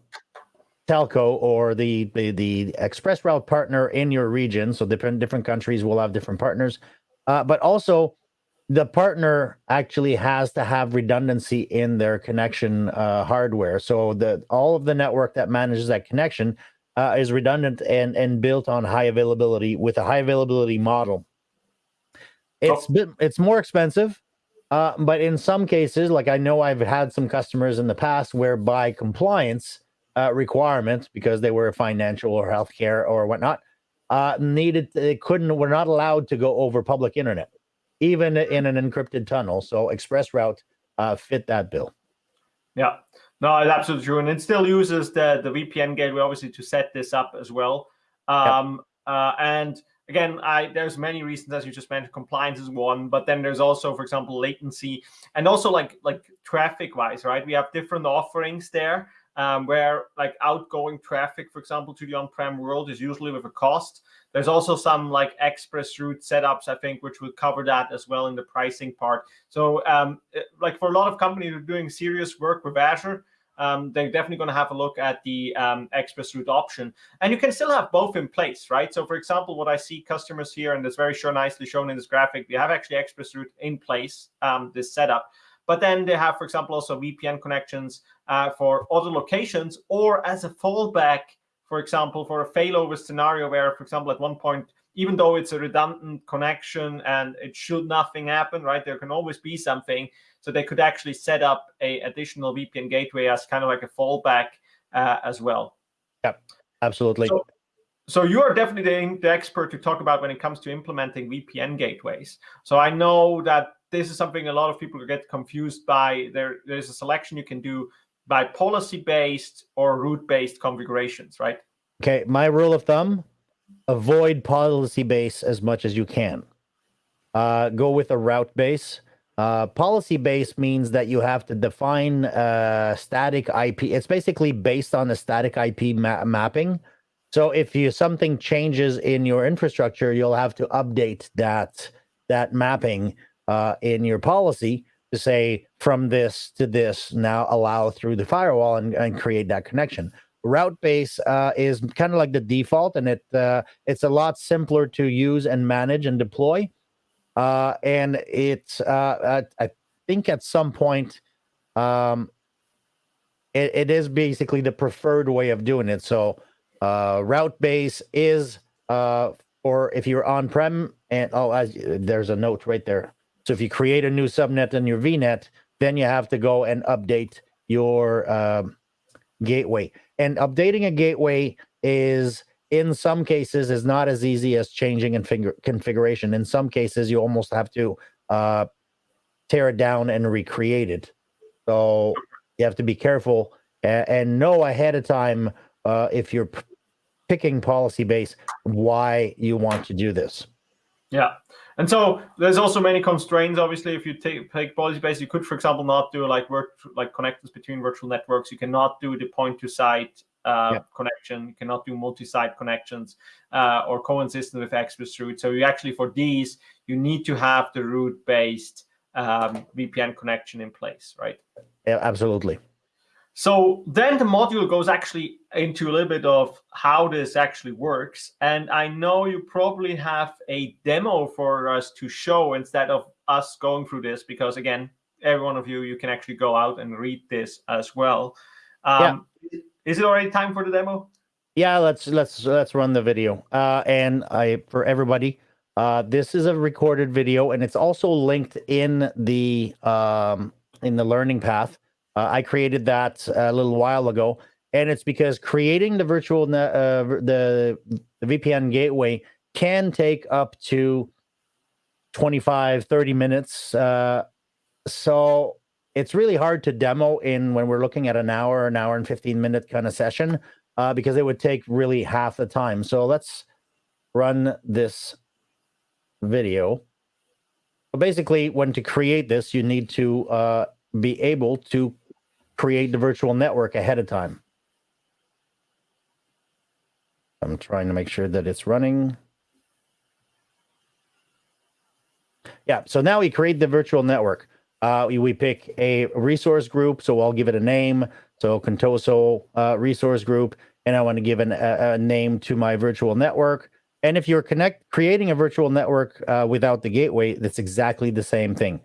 telco or the, the the express route partner in your region. So different different countries will have different partners, uh, but also the partner actually has to have redundancy in their connection uh, hardware. So the all of the network that manages that connection uh, is redundant and and built on high availability with a high availability model. It's oh. it's more expensive, uh, but in some cases, like I know I've had some customers in the past where by compliance uh, requirements because they were financial or healthcare or whatnot, uh, needed they couldn't were not allowed to go over public internet, even in an encrypted tunnel. So ExpressRoute uh, fit that bill. Yeah, no, it's absolutely true, and it still uses the the VPN gateway obviously to set this up as well. Um, uh, and again, I there's many reasons as you just mentioned. Compliance is one, but then there's also, for example, latency, and also like like traffic wise, right? We have different offerings there. Um, where like outgoing traffic, for example, to the on-prem world is usually with a cost. There's also some like express route setups, I think, which would cover that as well in the pricing part. So um, like for a lot of companies who are doing serious work with Azure, um, they're definitely going to have a look at the um, express route option. And you can still have both in place, right? So for example, what I see customers here, and it's very sure nicely shown in this graphic, we have actually express route in place, um, this setup. But then they have, for example, also VPN connections uh, for other locations or as a fallback, for example, for a failover scenario where, for example, at one point, even though it's a redundant connection and it should nothing happen, right? There can always be something. So they could actually set up a additional VPN gateway as kind of like a fallback uh, as well. Yep, absolutely. So, so you are definitely the expert to talk about when it comes to implementing VPN gateways. So I know that this is something a lot of people get confused by. There, there's a selection you can do by policy-based or route-based configurations, right? Okay, my rule of thumb, avoid policy-based as much as you can. Uh, go with a route base uh, policy based means that you have to define uh, static IP. It's basically based on the static IP ma mapping. So if you something changes in your infrastructure, you'll have to update that that mapping uh, in your policy to say from this to this now allow through the firewall and, and create that connection. Route base uh, is kind of like the default, and it uh, it's a lot simpler to use and manage and deploy. Uh, and it's, uh, I think at some point, um, it, it is basically the preferred way of doing it. So uh, route base is uh, for if you're on-prem and, oh, as, there's a note right there. So if you create a new subnet in your VNet, then you have to go and update your um, gateway. And updating a gateway is in some cases is not as easy as changing in configuration. In some cases, you almost have to uh, tear it down and recreate it. So you have to be careful and, and know ahead of time uh, if you're picking policy base why you want to do this. Yeah. And so there's also many constraints. Obviously, if you take, take policy base, you could, for example, not do like work like connectors between virtual networks. You cannot do the point to site uh, yep. connection. You cannot do multi-site connections uh, or coexistent with Express route. So you actually, for these, you need to have the route-based um, VPN connection in place, right? Yeah, absolutely. So then the module goes actually into a little bit of how this actually works. And I know you probably have a demo for us to show instead of us going through this, because again, every one of you, you can actually go out and read this as well. Um, yeah. Is it already time for the demo? Yeah, let's let's let's run the video. Uh, and I for everybody, uh, this is a recorded video, and it's also linked in the um, in the learning path. Uh, I created that a little while ago, and it's because creating the virtual uh, the the VPN gateway can take up to 25 30 minutes uh, so it's really hard to demo in when we're looking at an hour, an hour and 15 minute kind of session, uh, because it would take really half the time. So let's run this video. Basically, when to create this, you need to uh, be able to create the virtual network ahead of time. I'm trying to make sure that it's running. Yeah, so now we create the virtual network. Uh, we, we, pick a resource group, so I'll give it a name. So Contoso uh, resource group, and I want to give an, a, a, name to my virtual network. And if you're connect creating a virtual network uh, without the gateway, that's exactly the same thing.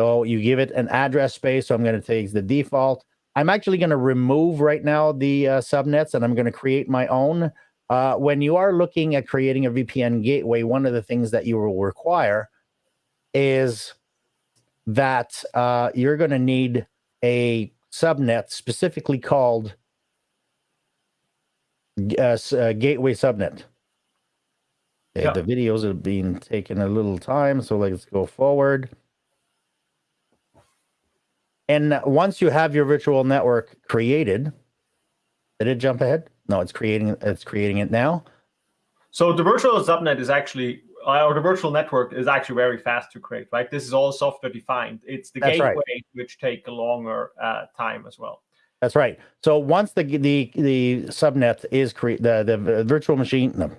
So you give it an address space. So I'm going to take the default. I'm actually going to remove right now the uh, subnets, and I'm going to create my own. Uh, when you are looking at creating a VPN gateway, one of the things that you will require is that uh, you're going to need a subnet specifically called uh, uh, gateway subnet. Okay, yeah. The videos are being taken a little time, so let's go forward. And once you have your virtual network created, did it jump ahead? No, it's creating it's creating it now. So the virtual subnet is actually uh, or the virtual network is actually very fast to create, right? This is all software defined. It's the That's gateway right. which take a longer uh, time as well. That's right. So once the the the subnet is create the the virtual machine, no,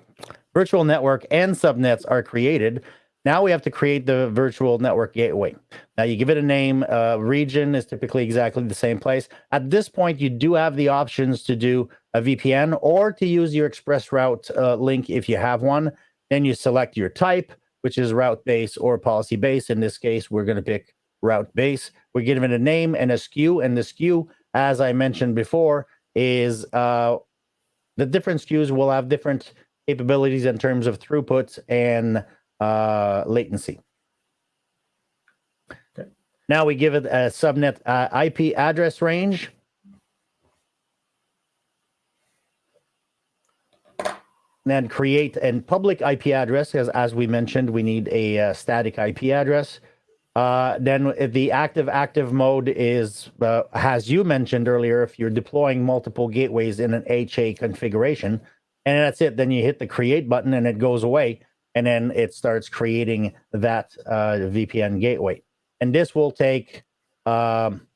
virtual network and subnets are created. Now we have to create the virtual network gateway. Now you give it a name. Uh, region is typically exactly the same place. At this point, you do have the options to do a VPN or to use your express route uh, link if you have one. Then you select your type, which is route base or policy base. In this case, we're going to pick route base. We're giving it a name and a SKU, and the SKU, as I mentioned before, is uh, the different SKUs will have different capabilities in terms of throughput and uh, latency. Okay. Now we give it a subnet uh, IP address range. then create a public IP address, because as we mentioned, we need a uh, static IP address. Uh, then the active active mode is, uh, as you mentioned earlier, if you're deploying multiple gateways in an HA configuration, and that's it. Then you hit the create button and it goes away, and then it starts creating that uh, VPN gateway. And this will take um,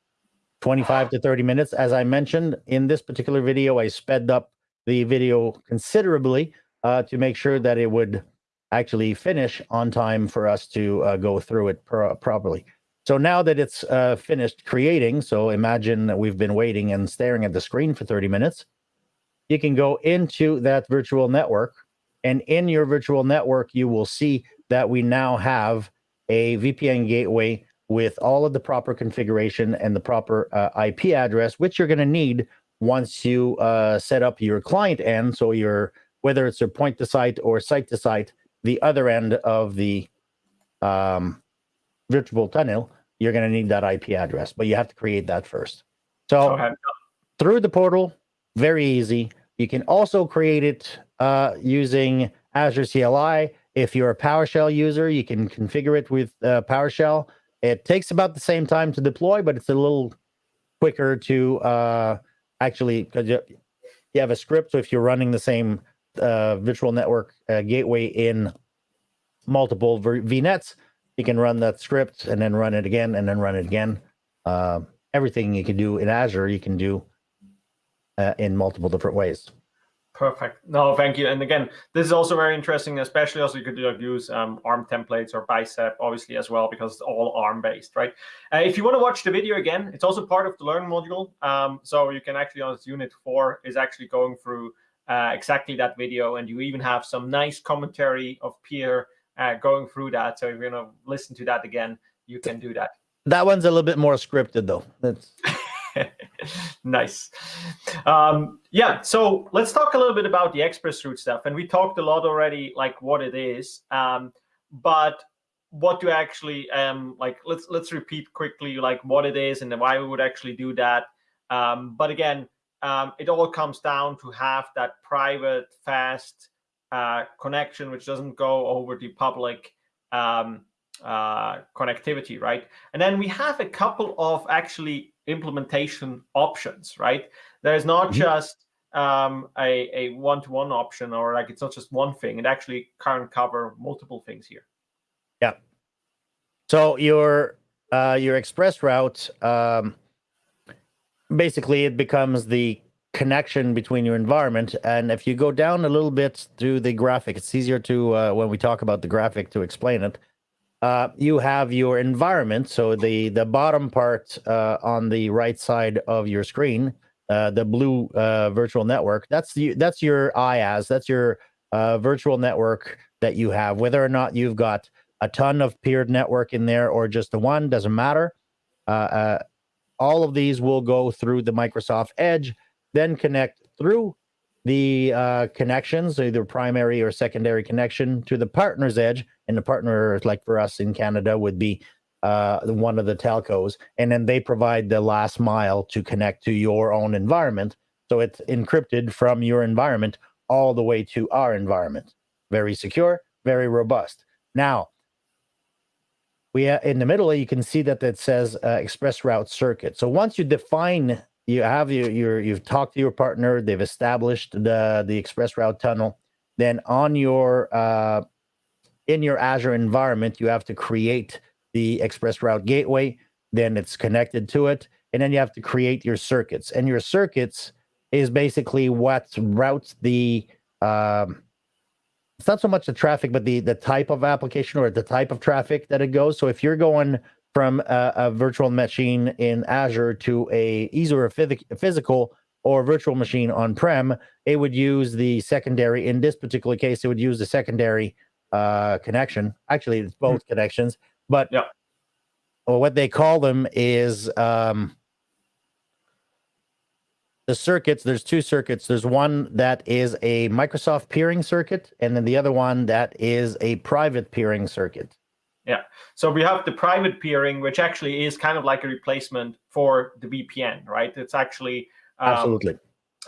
25 to 30 minutes. As I mentioned in this particular video, I sped up the video considerably uh, to make sure that it would actually finish on time for us to uh, go through it pro properly. So now that it's uh, finished creating, so imagine that we've been waiting and staring at the screen for 30 minutes, you can go into that virtual network. And in your virtual network, you will see that we now have a VPN gateway with all of the proper configuration and the proper uh, IP address, which you're going to need once you uh, set up your client end. So your whether it's a point to site or site to site, the other end of the um, virtual tunnel, you're going to need that IP address, but you have to create that first. So okay. through the portal, very easy. You can also create it uh, using Azure CLI. If you're a PowerShell user, you can configure it with uh, PowerShell. It takes about the same time to deploy, but it's a little quicker to uh, actually because you, you have a script. So if you're running the same uh, virtual network uh, gateway in multiple VNets, you can run that script and then run it again and then run it again. Uh, everything you can do in Azure, you can do in multiple different ways. Perfect. No, thank you. And again, this is also very interesting, especially also you could use um, ARM templates or Bicep, obviously, as well, because it's all ARM based, right? Uh, if you want to watch the video again, it's also part of the Learn module. Um, so you can actually, on unit four, is actually going through uh, exactly that video. And you even have some nice commentary of Pierre uh, going through that. So if you're going to listen to that again, you can do that. That one's a little bit more scripted, though. That's [laughs] [laughs] nice. Um, yeah, so let's talk a little bit about the express route stuff. And we talked a lot already, like what it is. Um, but what to actually um like let's let's repeat quickly like what it is and why we would actually do that um but again um it all comes down to have that private fast uh connection which doesn't go over the public um uh connectivity right and then we have a couple of actually implementation options, right? There's not mm -hmm. just um, a, a one-to-one option or like it's not just one thing. It actually can cover multiple things here. Yeah. So your uh, your express route, um, basically it becomes the connection between your environment. And if you go down a little bit through the graphic, it's easier to, uh, when we talk about the graphic, to explain it. Uh, you have your environment. So the, the bottom part uh, on the right side of your screen, uh, the blue uh, virtual network, that's, the, that's your IaaS, that's your uh, virtual network that you have. Whether or not you've got a ton of peered network in there or just the one, doesn't matter. all of these will go through the Microsoft Edge then connect through the uh, connections, either primary or secondary connection to the partner's edge. And the partner, like for us in Canada, would be uh, one of the telcos. And then they provide the last mile to connect to your own environment. So it's encrypted from your environment all the way to our environment. Very secure, very robust. Now, we uh, in the middle, you can see that it says uh, express route circuit. So once you define you have your, your you've talked to your partner they've established the the express route tunnel. Then on your uh, in your azure environment you have to create the express route gateway then it's connected to it and then you have to create your circuits. And your circuits is basically what routes the um, it's not so much the traffic but the the type of application or the type of traffic that it goes. So if you're going from a, a virtual machine in Azure to a either a, physical or virtual machine on-prem, it would use the secondary. In this particular case, it would use the secondary uh, connection. Actually, it's both mm -hmm. connections, but yeah. what they call them is um, the circuits. There's two circuits. There's one that is a Microsoft peering circuit, and then the other one that is a private peering circuit. Yeah. So we have the private peering, which actually is kind of like a replacement for the VPN, right? It's actually um, absolutely.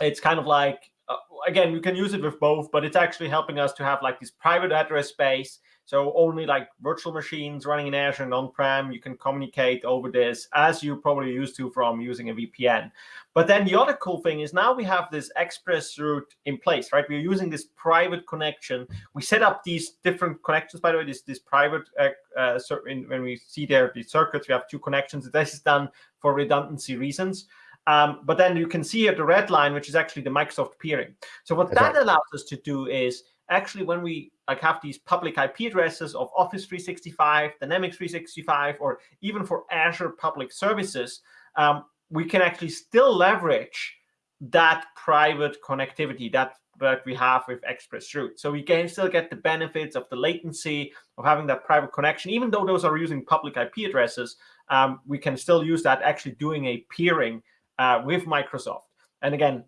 It's kind of like uh, again, you can use it with both, but it's actually helping us to have like this private address space so only like virtual machines running in Azure and on-prem, you can communicate over this as you probably used to from using a VPN. But then the other cool thing is now we have this express route in place, right? We're using this private connection. We set up these different connections, by the way, this, this private, uh, uh, in, when we see there the circuits, we have two connections. This is done for redundancy reasons. Um, but then you can see here the red line, which is actually the Microsoft peering. So what that allows us to do is actually when we like have these public IP addresses of Office 365, Dynamics 365, or even for Azure public services, um, we can actually still leverage that private connectivity that that we have with ExpressRoute. So we can still get the benefits of the latency of having that private connection, even though those are using public IP addresses, um, we can still use that actually doing a peering uh, with Microsoft. And again,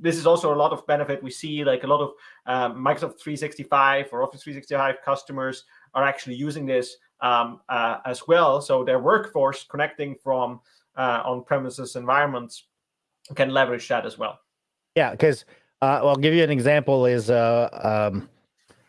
this is also a lot of benefit. We see like a lot of um, Microsoft 365 or Office 365 customers are actually using this um, uh, as well. So their workforce connecting from uh, on-premises environments can leverage that as well. Yeah, because uh, I'll give you an example is uh, um,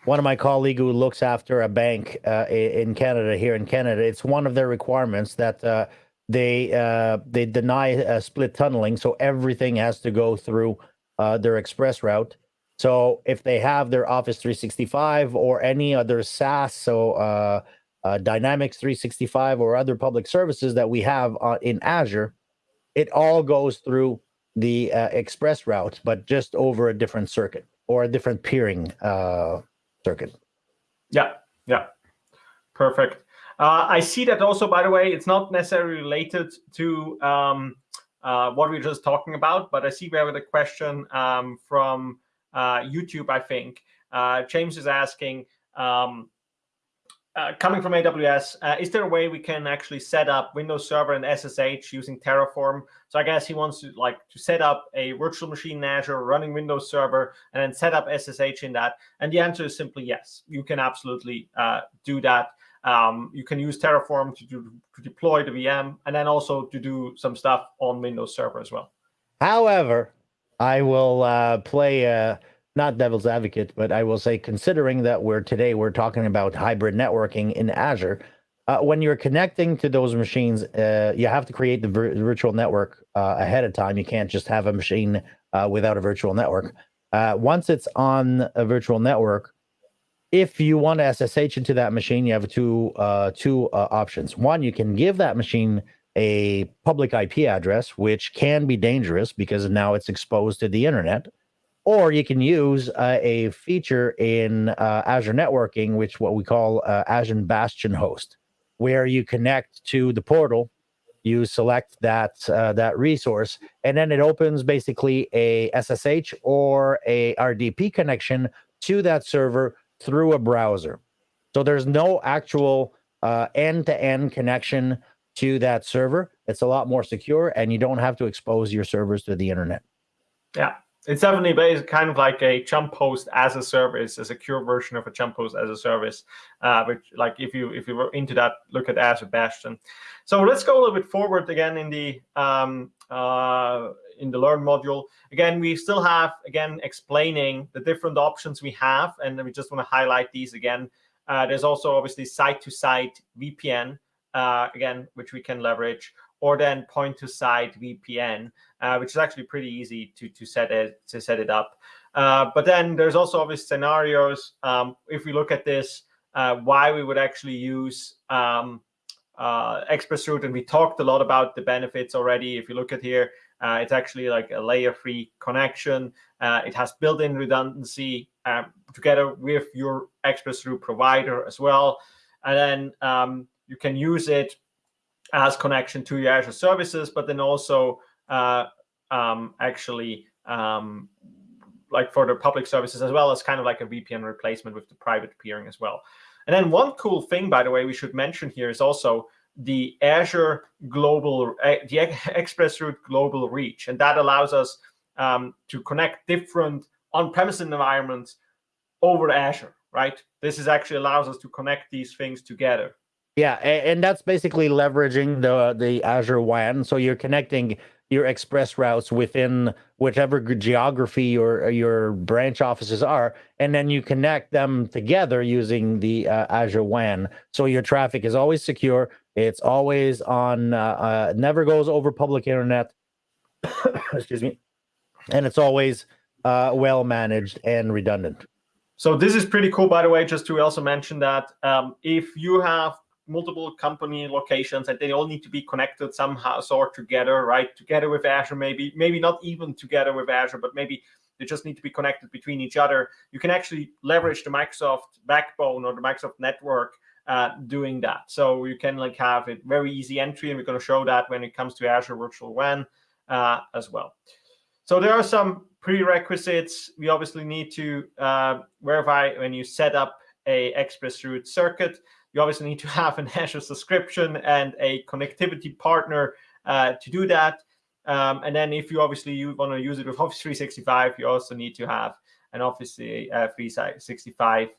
one of my colleague who looks after a bank uh, in Canada, here in Canada, it's one of their requirements that uh, they uh, they deny split tunneling, so everything has to go through uh, their express route. So if they have their Office 365 or any other SaaS, so uh, uh, Dynamics 365 or other public services that we have uh, in Azure, it all goes through the express route, but just over a different circuit or a different peering circuit. Yeah, yeah, perfect. Uh, I see that also, by the way, it's not necessarily related to um, uh, what we are just talking about, but I see we have a question um, from uh, YouTube, I think. Uh, James is asking, um, uh, coming from AWS, uh, is there a way we can actually set up Windows Server and SSH using Terraform? So I guess he wants to like to set up a virtual machine in Azure running Windows Server and then set up SSH in that. And the answer is simply yes, you can absolutely do that. Um, you can use Terraform to, do, to deploy the VM and then also to do some stuff on Windows Server as well. However, I will uh, play uh, not devil's advocate, but I will say, considering that we're today we're talking about hybrid networking in Azure, uh, when you're connecting to those machines, uh, you have to create the vir virtual network uh, ahead of time. You can't just have a machine uh, without a virtual network. once it's on a virtual network, if you want to SSH into that machine, you have two uh, two uh, options. One, you can give that machine a public IP address, which can be dangerous because now it's exposed to the internet. Or you can use uh, a feature in uh, Azure networking, which what we call uh, Azure Bastion host, where you connect to the portal, you select that uh, that resource, and then it opens basically a SSH or a RDP connection to that server through a browser. So there's no actual uh, end-to-end connection to that server. It's a lot more secure, and you don't have to expose your servers to the internet. Yeah, it's definitely based kind of like a jump host as a service, a secure version of a jump host as a service. Uh, which, like, if you if you were into that, look at Azure Bastion. So let's go a little bit forward again in the um, uh, in the Learn module. Again, we still have again explaining the different options we have, and we just want to highlight these again. Uh, there's also obviously site-to-site -site VPN, uh, again, which we can leverage, or then point-to-site VPN, uh, which is actually pretty easy to to set it to set it up. Uh, but then there's also obvious scenarios. Um, if we look at this, uh, why we would actually use um, uh, ExpressRoute, and we talked a lot about the benefits already. If you look at here, uh, it's actually like a layer-free connection. Uh, it has built-in redundancy um, together with your ExpressRoute provider as well. And then um, you can use it as connection to your Azure services, but then also uh, um, actually um, like for the public services as well as kind of like a VPN replacement with the private peering as well. And then one cool thing, by the way, we should mention here is also the Azure Global, uh, the ExpressRoute Global Reach, and that allows us um, to connect different on-premise environments over Azure, right? This is actually allows us to connect these things together. Yeah, and that's basically leveraging the the Azure WAN. So you're connecting your express routes within whichever geography your your branch offices are, and then you connect them together using the uh, Azure WAN. So your traffic is always secure. It's always on. Uh, uh, never goes over public internet. [coughs] Excuse me, and it's always uh, well managed and redundant. So this is pretty cool, by the way. Just to also mention that um, if you have multiple company locations and they all need to be connected somehow sort together, right? Together with Azure, maybe, maybe not even together with Azure, but maybe they just need to be connected between each other. You can actually leverage the Microsoft backbone or the Microsoft network uh, doing that. So you can like have a very easy entry, and we're going to show that when it comes to Azure Virtual WAN uh, as well. So there are some prerequisites. We obviously need to uh, verify when you set up a ExpressRoute circuit you obviously need to [laughs] have an Azure subscription and a connectivity partner uh, to do that. Um, and then if you obviously you want to use it with Office 365, you also need to have an Office uh, 365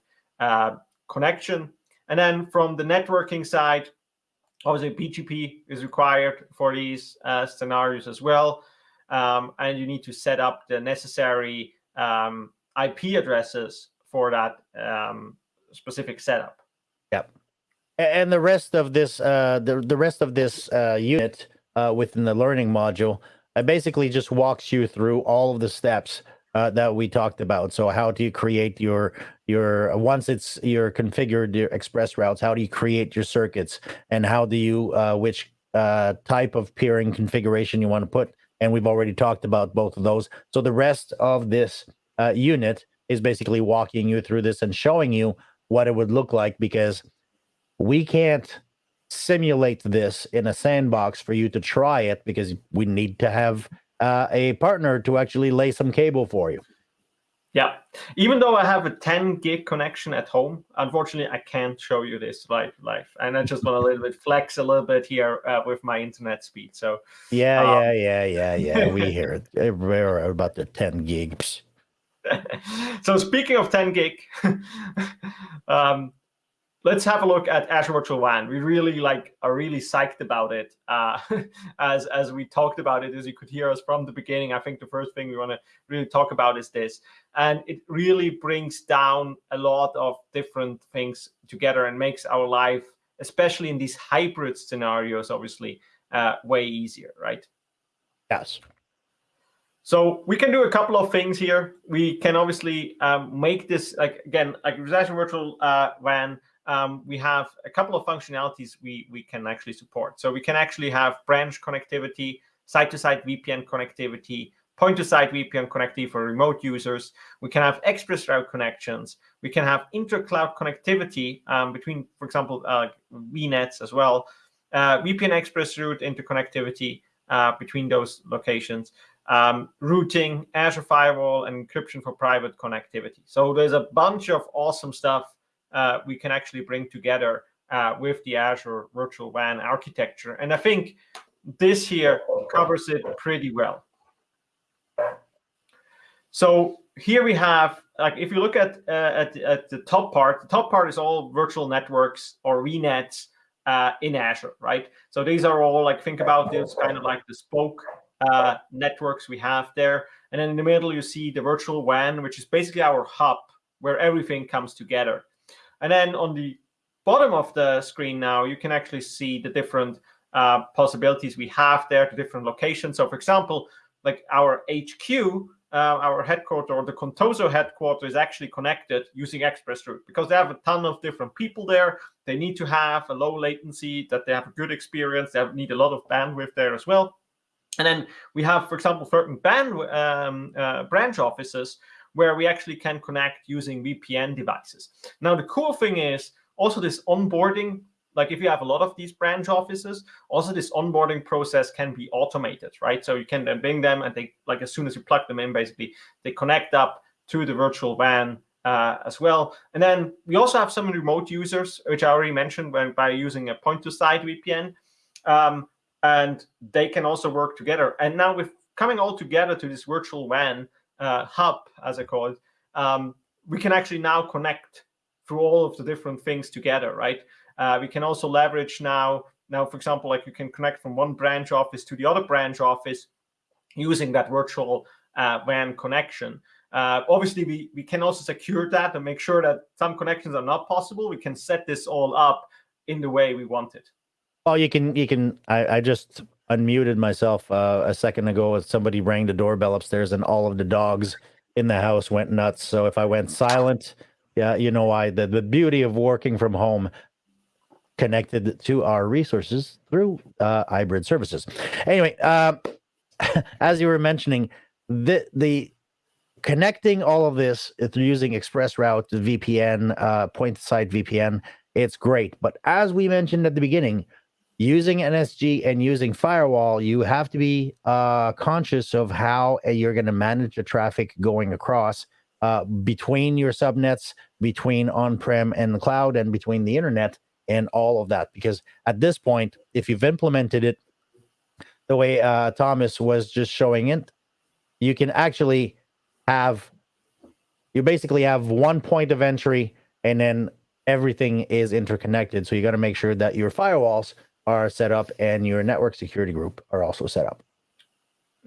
uh, connection. And then from the networking side, obviously BGP is required for these uh, scenarios as well. Um, and you need to set up the necessary um, IP addresses for that um, specific setup. Yep and the rest of this uh, the, the rest of this uh, unit uh, within the learning module it basically just walks you through all of the steps uh, that we talked about. So how do you create your your once it's your configured your express routes how do you create your circuits? And how do you uh, which uh, type of peering configuration you want to put? And we've already talked about both of those. So the rest of this uh, unit is basically walking you through this and showing you what it would look like because we can't simulate this in a sandbox for you to try it because we need to have uh, a partner to actually lay some cable for you. Yeah, even though I have a 10 gig connection at home, unfortunately, I can't show you this live, live. And I just want a [laughs] little bit flex a little bit here uh, with my internet speed. So yeah, um, yeah, yeah, yeah, yeah. we [laughs] hear it. We're about the 10 gigs. [laughs] so speaking of 10 gig, um, let's have a look at Azure Virtual WAN. We really like are really psyched about it. Uh, [laughs] as as we talked about it, as you could hear us from the beginning, I think the first thing we want to really talk about is this, and it really brings down a lot of different things together and makes our life, especially in these hybrid scenarios, obviously uh, way easier, right? Yes. So we can do a couple of things here. We can obviously um, make this like again like Azure Virtual uh, WAN um, we have a couple of functionalities we, we can actually support. So we can actually have branch connectivity, site-to-site VPN connectivity, point-to-site VPN connectivity for remote users. We can have express route connections. We can have inter-cloud connectivity um, between, for example, uh, VNets as well. Uh, VPN express route interconnectivity uh, between those locations. Um, routing, Azure Firewall, and encryption for private connectivity. So there's a bunch of awesome stuff uh, we can actually bring together uh, with the Azure Virtual WAN architecture. And I think this here covers it pretty well. So here we have, like, if you look at, uh, at, at the top part, the top part is all virtual networks or VNets uh, in Azure, right? So these are all like, think about this kind of like the spoke uh, networks we have there. And then in the middle, you see the virtual WAN, which is basically our hub where everything comes together. And then on the bottom of the screen now, you can actually see the different uh, possibilities we have there, the different locations. So for example, like our HQ, uh, our headquarter or the Contoso headquarter is actually connected using ExpressRoute because they have a ton of different people there. They need to have a low latency, that they have a good experience. They need a lot of bandwidth there as well. And then we have, for example, certain band, um, uh, branch offices where we actually can connect using VPN devices. Now, the cool thing is also this onboarding, like if you have a lot of these branch offices, also this onboarding process can be automated, right? So you can then bring them and they, like as soon as you plug them in, basically, they connect up to the virtual WAN uh, as well. And then we also have some remote users, which I already mentioned when, by using a point-to-site VPN. Um, and they can also work together. And now with coming all together to this virtual WAN uh, hub, as I call it, um, we can actually now connect through all of the different things together, right? Uh, we can also leverage now, now, for example, like you can connect from one branch office to the other branch office using that virtual uh, WAN connection. Uh, obviously, we, we can also secure that and make sure that some connections are not possible. We can set this all up in the way we want it. Well, you can, you can, I, I just unmuted myself uh, a second ago as somebody rang the doorbell upstairs and all of the dogs in the house went nuts. So if I went silent, yeah, you know why. The, the beauty of working from home connected to our resources through uh, hybrid services. Anyway, uh, [laughs] as you were mentioning, the the connecting all of this through using ExpressRoute VPN, uh, point-to-site VPN, it's great. But as we mentioned at the beginning, using NSG and using firewall, you have to be uh, conscious of how uh, you're going to manage the traffic going across uh, between your subnets, between on-prem and the cloud, and between the internet and all of that. Because at this point, if you've implemented it the way uh, Thomas was just showing it, you can actually have, you basically have one point of entry and then everything is interconnected. So you got to make sure that your firewalls are set up and your network security group are also set up.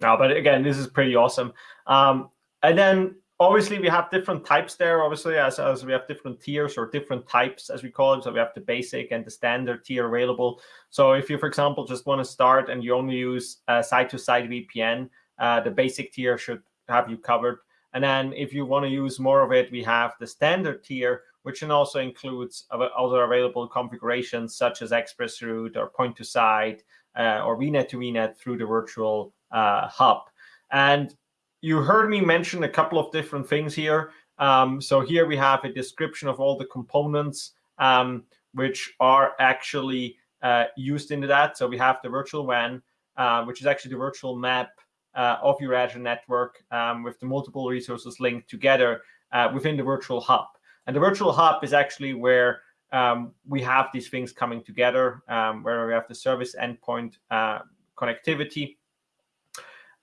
No, but again, this is pretty awesome. Um, and then obviously we have different types there, obviously, as, as we have different tiers or different types, as we call it. So we have the basic and the standard tier available. So if you, for example, just want to start and you only use a site-to-site -site VPN, uh, the basic tier should have you covered. And then if you want to use more of it, we have the standard tier, which also includes other available configurations such as ExpressRoute or point-to-site uh, or VNet to VNet through the virtual uh, hub. And you heard me mention a couple of different things here. Um, so here we have a description of all the components um, which are actually uh, used into that. So we have the virtual WAN, uh, which is actually the virtual map uh, of your Azure network um, with the multiple resources linked together uh, within the virtual hub. And the virtual hub is actually where um, we have these things coming together, um, where we have the service endpoint uh, connectivity.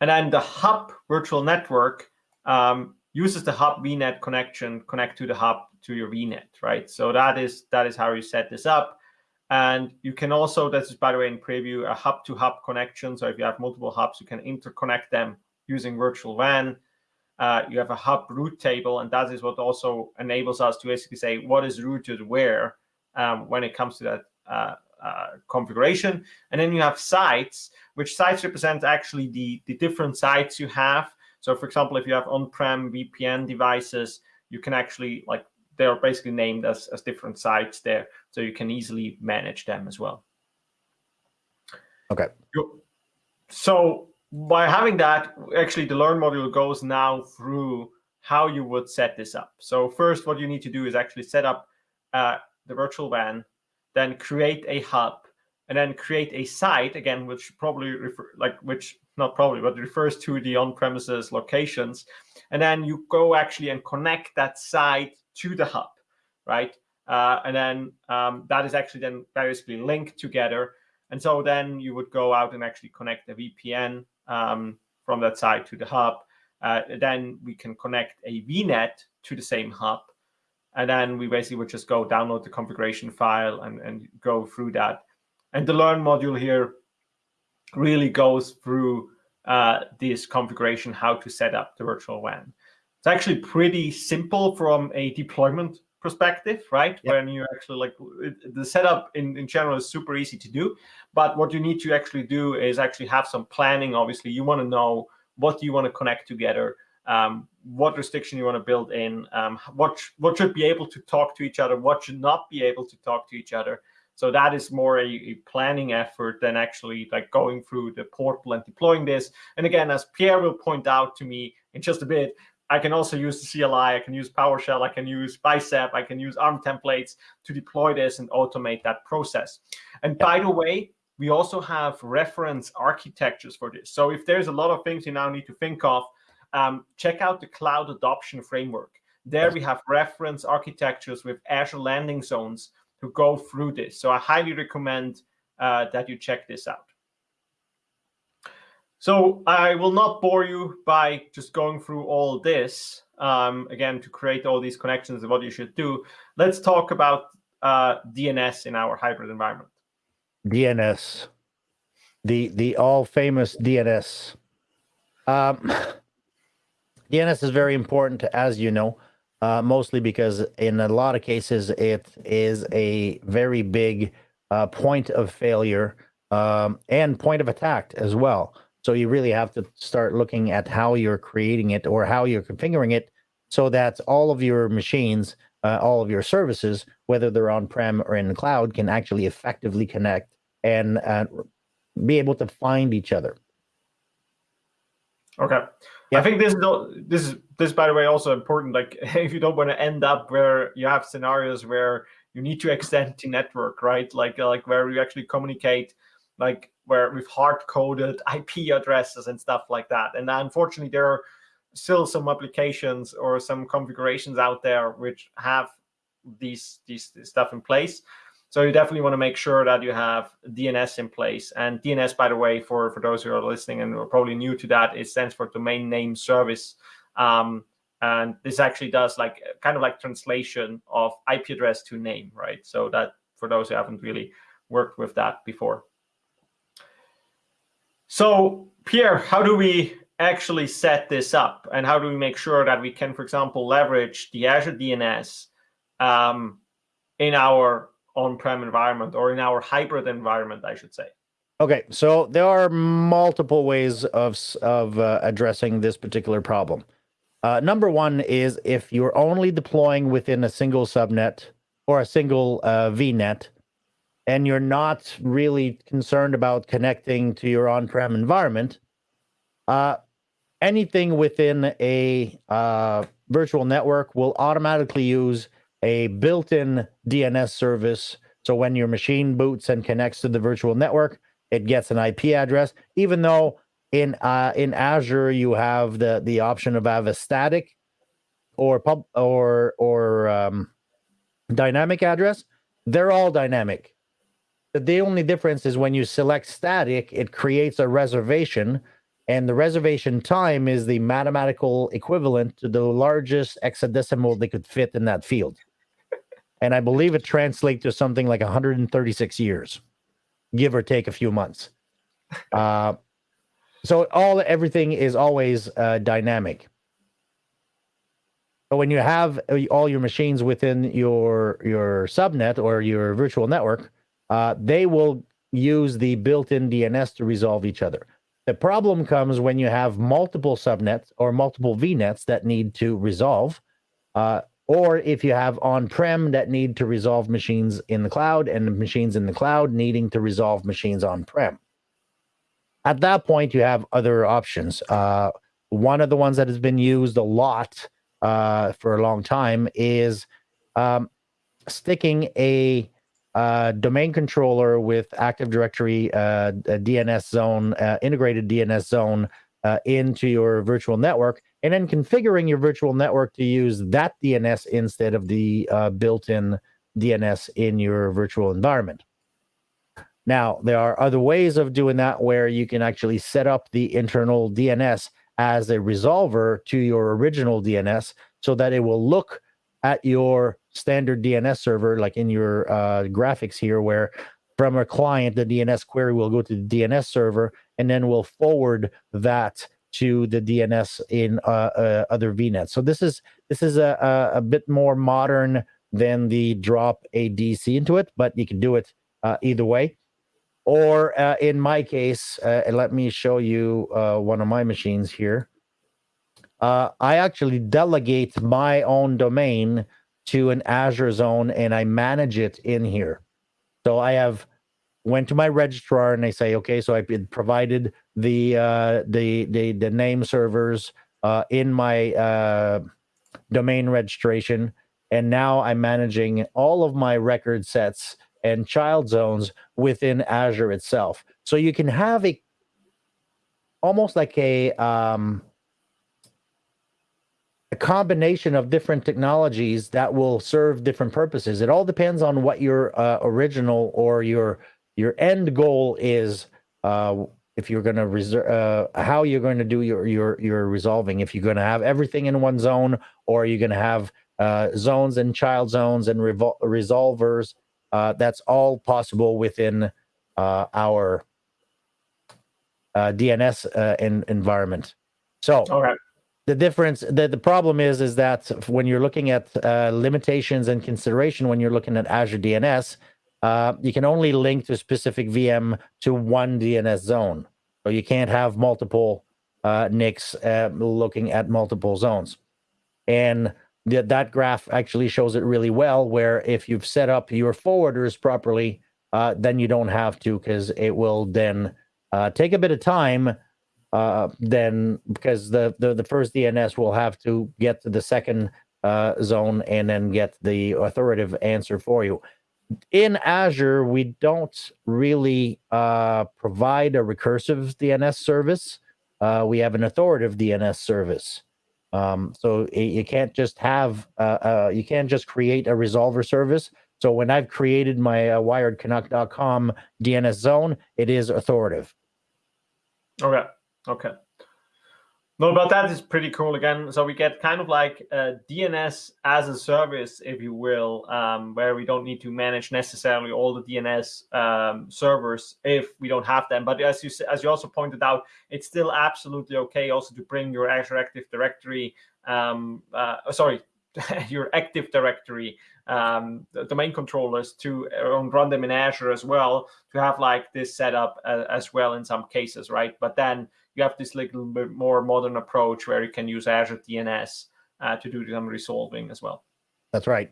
And then the hub virtual network um, uses the hub VNet connection, connect to the hub to your VNet, right? So that is that is how you set this up. And you can also, this is by the way in preview, a hub to hub connection. So if you have multiple hubs, you can interconnect them using virtual WAN uh, you have a hub route table, and that is what also enables us to basically say what is routed where um, when it comes to that uh, uh, configuration. And then you have sites, which sites represent actually the, the different sites you have. So for example, if you have on-prem VPN devices, you can actually like they're basically named as, as different sites there, so you can easily manage them as well. Okay. So by having that, actually the Learn module goes now through how you would set this up. So first, what you need to do is actually set up uh, the virtual WAN, then create a hub, and then create a site again, which probably refer like which not probably, but refers to the on-premises locations, and then you go actually and connect that site to the hub, right? Uh, and then um, that is actually then basically linked together. And so then you would go out and actually connect the VPN um, from that side to the hub. Uh, then we can connect a VNet to the same hub. And then we basically would just go download the configuration file and, and go through that. And the Learn module here really goes through uh, this configuration, how to set up the virtual WAN. It's actually pretty simple from a deployment perspective, right? Yep. When you actually like the setup in, in general is super easy to do. But what you need to actually do is actually have some planning. Obviously, you want to know what you want to connect together, um, what restriction you want to build in, um, what, what should be able to talk to each other, what should not be able to talk to each other. So that is more a, a, planning effort than actually like going through the portal and deploying this. And again, as Pierre will point out to me in just a bit, I can also use the CLI, I can use PowerShell, I can use Bicep, I can use ARM templates to deploy this and automate that process. And by the way, we also have reference architectures for this. So if there's a lot of things you now need to think of, um, check out the Cloud Adoption Framework. There we have reference architectures with Azure landing zones to go through this. So I highly recommend uh, that you check this out. So I will not bore you by just going through all this, um, again, to create all these connections and what you should do. Let's talk about uh, DNS in our hybrid environment. DNS, the the all famous DNS. Um, [laughs] DNS is very important, as you know uh, mostly because in a lot of cases it is a very big uh, point of failure um, and point of attack as well. So you really have to start looking at how you're creating it or how you're configuring it so that all of your machines, uh, all of your services, whether they're on-prem or in the cloud, can actually effectively connect and uh, be able to find each other. Okay. Yeah. I think this is this is this by the way also important. Like [laughs] if you don't want to end up where you have scenarios where you need to extend the network, right? Like uh, like where you actually communicate, like where we've hard coded [laughs] IP addresses and stuff like that. And unfortunately, there are still some applications or some configurations out there which have these these stuff in place. So you definitely want to make sure that you have DNS in place. And DNS, by the way, for, for those who are listening and are probably new to that, it stands for Domain Name Service. Um, and this actually does like kind of like translation of IP address to name, right? So that for those who haven't really worked with that before. So Pierre, how do we actually set this up? And how do we make sure that we can, for example, leverage the Azure DNS um, in our on-prem environment or in our hybrid environment, I should say. Okay, so there are multiple ways of of uh, addressing this particular problem. Uh, number one is if you're only deploying within a single subnet or a single uh, VNet, and you're not really concerned about connecting to your on-prem environment, uh, anything within a uh, virtual network will automatically use a built-in DNS service. So when your machine boots and connects to the virtual network, it gets an IP address, even though in uh, in Azure you have the the option of have a static or pub or or um, dynamic address. They're all dynamic. The only difference is when you select static, it creates a reservation, and the reservation time is the mathematical equivalent to the largest hexadecimal they could fit in that field and I believe it translates to something like 136 years, give or take a few months. [laughs] Uh, so all everything is always uh, dynamic. But when you have uh, all your machines within your your subnet or your virtual network, uh, they will use the built-in DNS to resolve each other. The problem comes when you have multiple subnets or multiple VNets that need to resolve. Uh, or if you have on-prem that need to resolve machines in the cloud and machines in the cloud needing to resolve machines on-prem. At that point, you have other options. Uh, one of the ones that has been used a lot uh, for a long time is um, sticking a uh, domain controller with Active Directory uh, DNS zone, uh, integrated DNS zone uh, into your virtual network, and then configuring your virtual network to use that DNS instead of the uh, built-in DNS in your virtual environment. Now, there are other ways of doing that where you can actually set up the internal DNS as a resolver to your original DNS so that it will look at your standard DNS server, like in your uh, graphics here, where from a client, the DNS query will go to the DNS server and then we'll forward that to the DNS in uh, uh, other VNets. So this is this is a, a, bit more modern than the drop a DC into it, but you can do it uh, either way. Or uh, in my case, uh, let me show you one of my machines here. I actually delegate my own domain to an Azure zone and I manage it in here. So I have went to my registrar and they say, okay, so I provided the uh, the, the the name servers uh, in my uh, domain registration, and now I'm managing all of my record sets and child zones within Azure itself. So you can have a almost like a um, a combination of different technologies that will serve different purposes. It all depends on what your uh, original or your your end goal is uh, if you're going to reserve uh, how you're going to do your your your resolving if you're going to have everything in one zone or you're going to have uh, zones and child zones and resolvers uh, that's all possible within uh, our DNS environment so okay. The difference the, the problem is is that when you're looking at limitations and consideration when you're looking at Azure DNS uh, you can only link to a specific VM to one DNS zone. So you can't have multiple uh, NICs uh, looking at multiple zones. And th that graph actually shows it really well, where if you've set up your forwarders properly, uh, then you don't have to because it will then uh, take a bit of time uh, then because the, the, the first DNS will have to get to the second uh, zone and then get the authoritative answer for you in Azure, we don't really uh, provide a recursive DNS service. Uh, we have an authoritative DNS service. Um, so you can't just have, uh, uh, you can't just create a resolver service. So when I've created my uh, DNS zone, it is authoritative. Okay. Okay. No, but that is pretty cool again. So we get kind of like DNS as a service, if you will, um, where we don't need to manage necessarily all the DNS um, servers if we don't have them. But as you as you also pointed out, it's still absolutely okay also to bring your Azure Active Directory, um, uh, sorry, [laughs] your Active Directory um, domain controllers to uh, run them in Azure as well to have like this setup uh, as well in some cases, right? But then you have this little bit more modern approach where you can use Azure DNS uh, to do some resolving as well. That's right.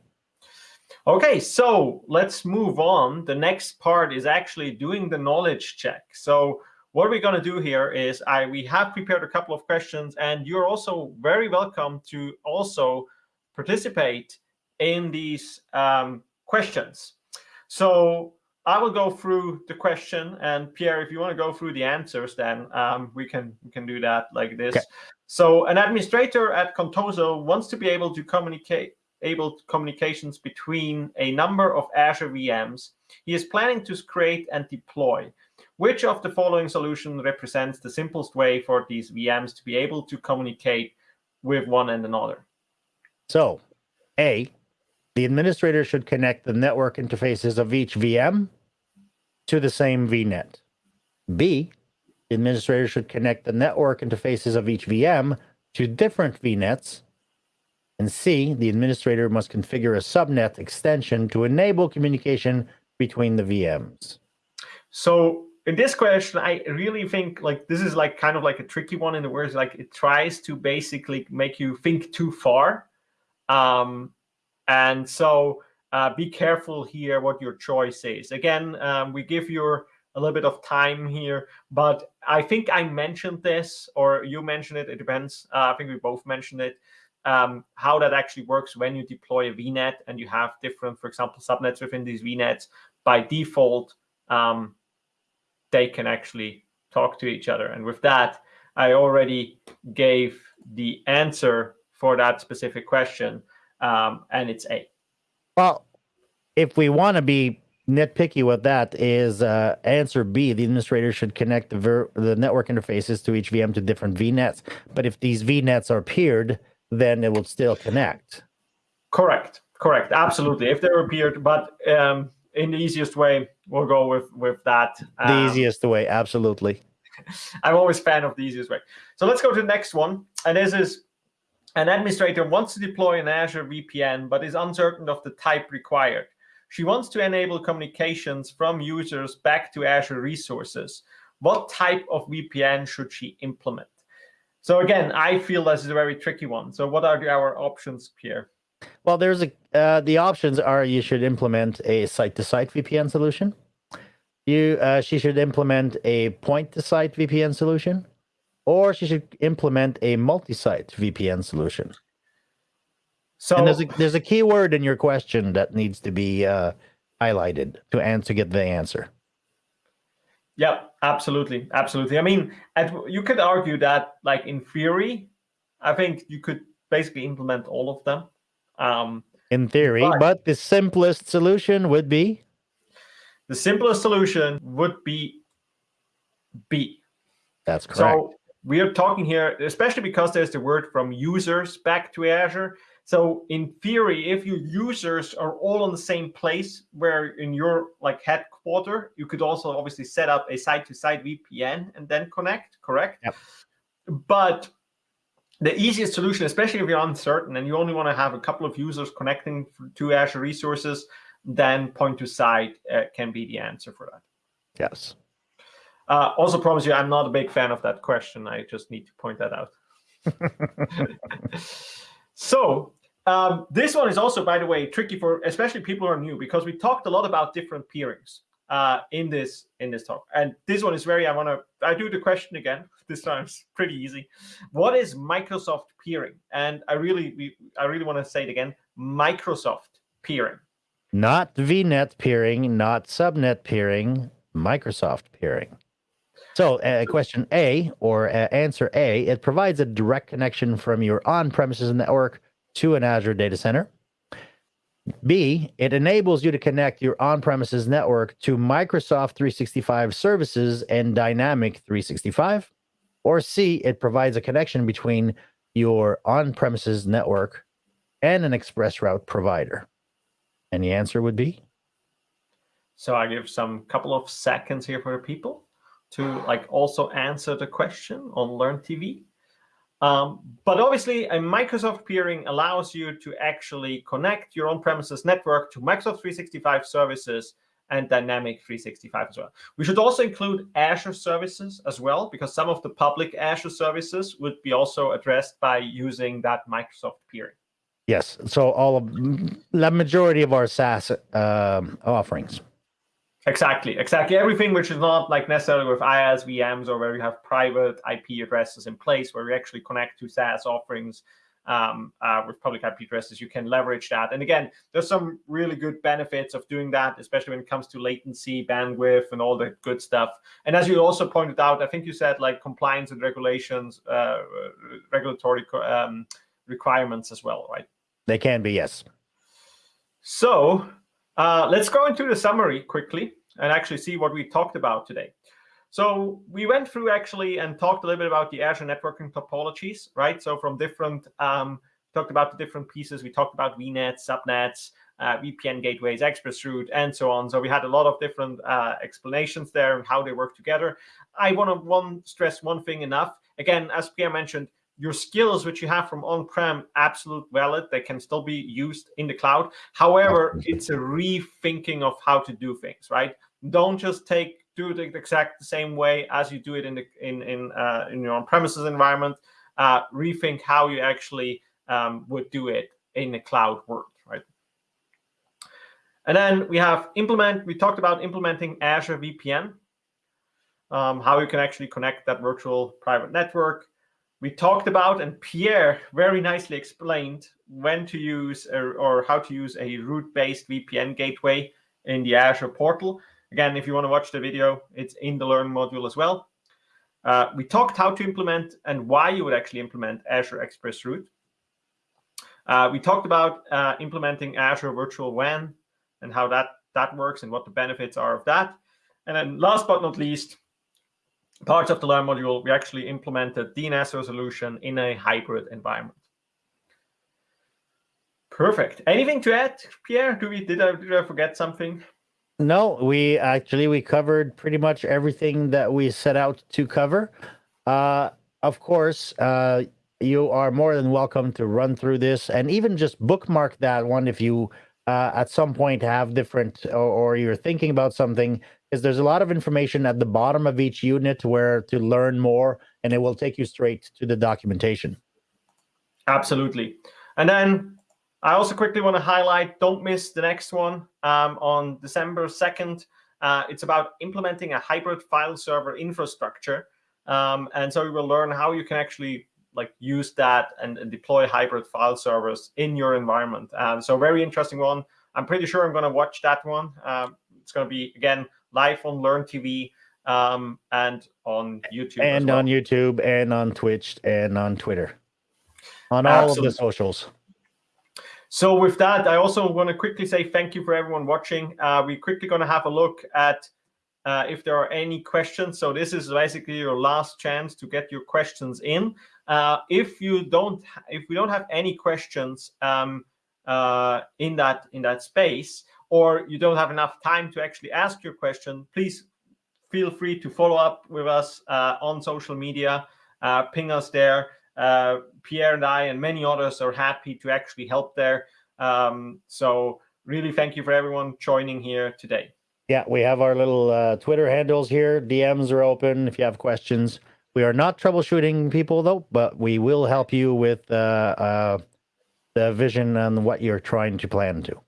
Okay, so let's move on. The next part is actually doing the knowledge check. So what we're going to do here is I we have prepared a couple of questions, and you're also very welcome to also participate in these um, questions. So I will go through the question, and Pierre, if you want to go through the answers, then um, we can we can do that like this. Okay. So, an administrator at Contoso wants to be able to communicate able communications between a number of Azure VMs. He is planning to create and deploy. Which of the following solution represents the simplest way for these VMs to be able to communicate with one and another? So, A, the administrator should connect the network interfaces of each VM to the same VNet. B, the administrator should connect the network interfaces of each VM to different VNets. And C, the administrator must configure a subnet extension to enable communication between the VMs. So in this question, I really think like this is like kind of like a tricky one in the words like it tries to basically make you think too far. Um, And so uh, be careful here what your choice is. Again, um, we give you a little bit of time here, but I think I mentioned this or you mentioned it. It depends. Uh, I think we both mentioned it. Um, how that actually works when you deploy a VNet and you have different, for example, subnets within these VNets. By default, um, they can actually talk to each other. And with that, I already gave the answer for that specific question, um, and it's A. Well, if we want to be nitpicky with that, is uh, answer B. The administrator should connect the, the network interfaces to each VM to different VNets. But if these VNets are peered, then it will still connect. Correct. Correct. Absolutely. If they're peered, but um, in the easiest way, we'll go with with that. Um, the easiest way, absolutely. [laughs] I'm always fan of the easiest way. So let's go to the next one, and this is an administrator wants to deploy an Azure VPN, but is uncertain of the type required. She wants to enable communications from users back to Azure resources. What type of VPN should she implement? So again, I feel this is a very tricky one. So what are our options here? Well, there's a uh, the options are you should implement a site-to-site VPN solution. You uh, she should implement a point-to-site VPN solution or she should implement a multi-site VPN solution. So and there's a, there's a key word in your question that needs to be uh, highlighted to answer get the answer. Yeah, absolutely, absolutely. I mean, you could argue that, like in theory, I think you could basically implement all of them. Um, in theory, but, but the simplest solution would be. The simplest solution would be B. That's correct. So we are talking here, especially because there's the word from users back to Azure. So in theory, if your users are all on the same place where in your like headquarter, you could also obviously set up a site-to-site VPN and then connect, correct? Yep. But the easiest solution, especially if you're uncertain and you only want to have a couple of users connecting to Azure resources, then point to site uh, can be the answer for that. Yes. Uh, also promise you, I'm not a big fan of that question. I just need to point that out. [laughs] so um, this one is also, by the way, tricky for especially people who are new because we talked a lot about different peerings uh, in this in this talk. And this one is very. I want to. I do the question again. [laughs] This time it's pretty easy. What is Microsoft peering? And I really, we, I really want to say it again. Microsoft peering. Not VNet peering, not subnet peering. Microsoft peering. So uh, question A or uh, answer A, it provides a direct connection from your on-premises network to an Azure data center. B, it enables you to connect your on-premises network to Microsoft 365 services and Dynamic 365. Or C, it provides a connection between your on-premises network and an express route provider. And the answer would be? So I give some couple of seconds here for the people to like also answer the question on Learn TV. Um, but obviously, a Microsoft peering allows you to actually connect your on-premises network to Microsoft 365 services and Dynamic 365 as well. We should also include Azure services as well, because some of the public Azure services would be also addressed by using that Microsoft peering. Yes, so all of the majority of our SaaS um, offerings. Exactly, exactly. Everything which is not like necessarily with IaaS VMs or where you have private IP addresses in place where you actually connect to SaaS offerings um, uh, with public IP addresses, you can leverage that. And again, there's some really good benefits of doing that, especially when it comes to latency, bandwidth, and all the good stuff. And as you also pointed out, I think you said like compliance and regulations, uh, regulatory um, requirements as well, right? They can be, yes. So uh, let's go into the summary quickly and actually see what we talked about today. So we went through actually and talked a little bit about the Azure networking topologies, right? So from different, um, talked about the different pieces. We talked about VNets, subnets, uh, VPN gateways, ExpressRoute, and so on. So we had a lot of different uh, explanations there and how they work together. I want to one stress one thing enough. Again, as Pierre mentioned, your skills which you have from on-prem absolute valid they can still be used in the cloud however it's a rethinking of how to do things right don't just take do it exact the same way as you do it in the in in uh, in your on-premises environment uh, rethink how you actually um, would do it in the cloud world right And then we have implement, we talked about implementing Azure VPN, um, how you can actually connect that virtual private network. We talked about, and Pierre very nicely explained when to use a, or how to use a route-based VPN gateway in the Azure portal. Again, if you want to watch the video, it's in the Learn module as well. Uh, we talked how to implement and why you would actually implement Azure Express Route. Uh, we talked about uh, implementing Azure Virtual WAN and how that, that works and what the benefits are of that. And then last but not least, parts of the Learn module, we actually implemented DNS resolution in a hybrid environment. Perfect. Anything to add, Pierre? Do we did I did I forget something? No, we actually we covered pretty much everything that we set out to cover. Uh, of course, uh, you are more than welcome to run through this and even just bookmark that one if you uh, at some point have different or, or you're thinking about something because there's a lot of information at the bottom of each unit where to learn more and it will take you straight to the documentation. Absolutely. And then I also quickly want to highlight, don't miss the next one um, on December 2nd. Uh, it's about implementing a hybrid file server infrastructure. Um, and so we will learn how you can actually like use that and, and deploy hybrid file servers in your environment. Um, so very interesting one. I'm pretty sure I'm going to watch that one. Um, it's going to be, again, live on Learn TV um, and on YouTube. And well. on YouTube and on Twitch and on Twitter. On all Absolutely. of the socials. So with that, I also want to quickly say thank you for everyone watching. Uh, we're quickly going to have a look at uh, if there are any questions. So this is basically your last chance to get your questions in. Uh, if you don't, if we don't have any questions um, uh, in that in that space, or you don't have enough time to actually ask your question, please feel free to follow up with us uh, on social media, uh, ping us there. Uh, Pierre and I and many others are happy to actually help there. Um, so really thank you for everyone joining here today. Yeah, we have our little uh, Twitter handles here. DMs are open if you have questions. We are not troubleshooting people though, but we will help you with uh, uh, the vision and what you're trying to plan to.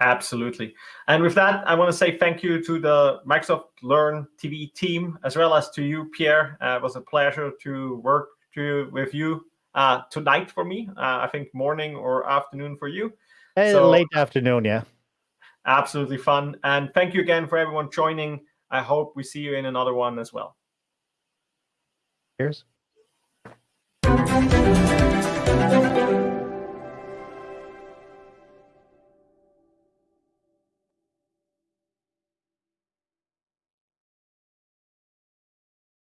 Absolutely. And with that, I want to say thank you to the Microsoft Learn TV team, as well as to you, Pierre. Uh, it was a pleasure to work to with you uh, tonight for me. Uh, I think morning or afternoon for you. Hey, so, late afternoon, yeah. Absolutely fun. And thank you again for everyone joining. I hope we see you in another one as well. Cheers.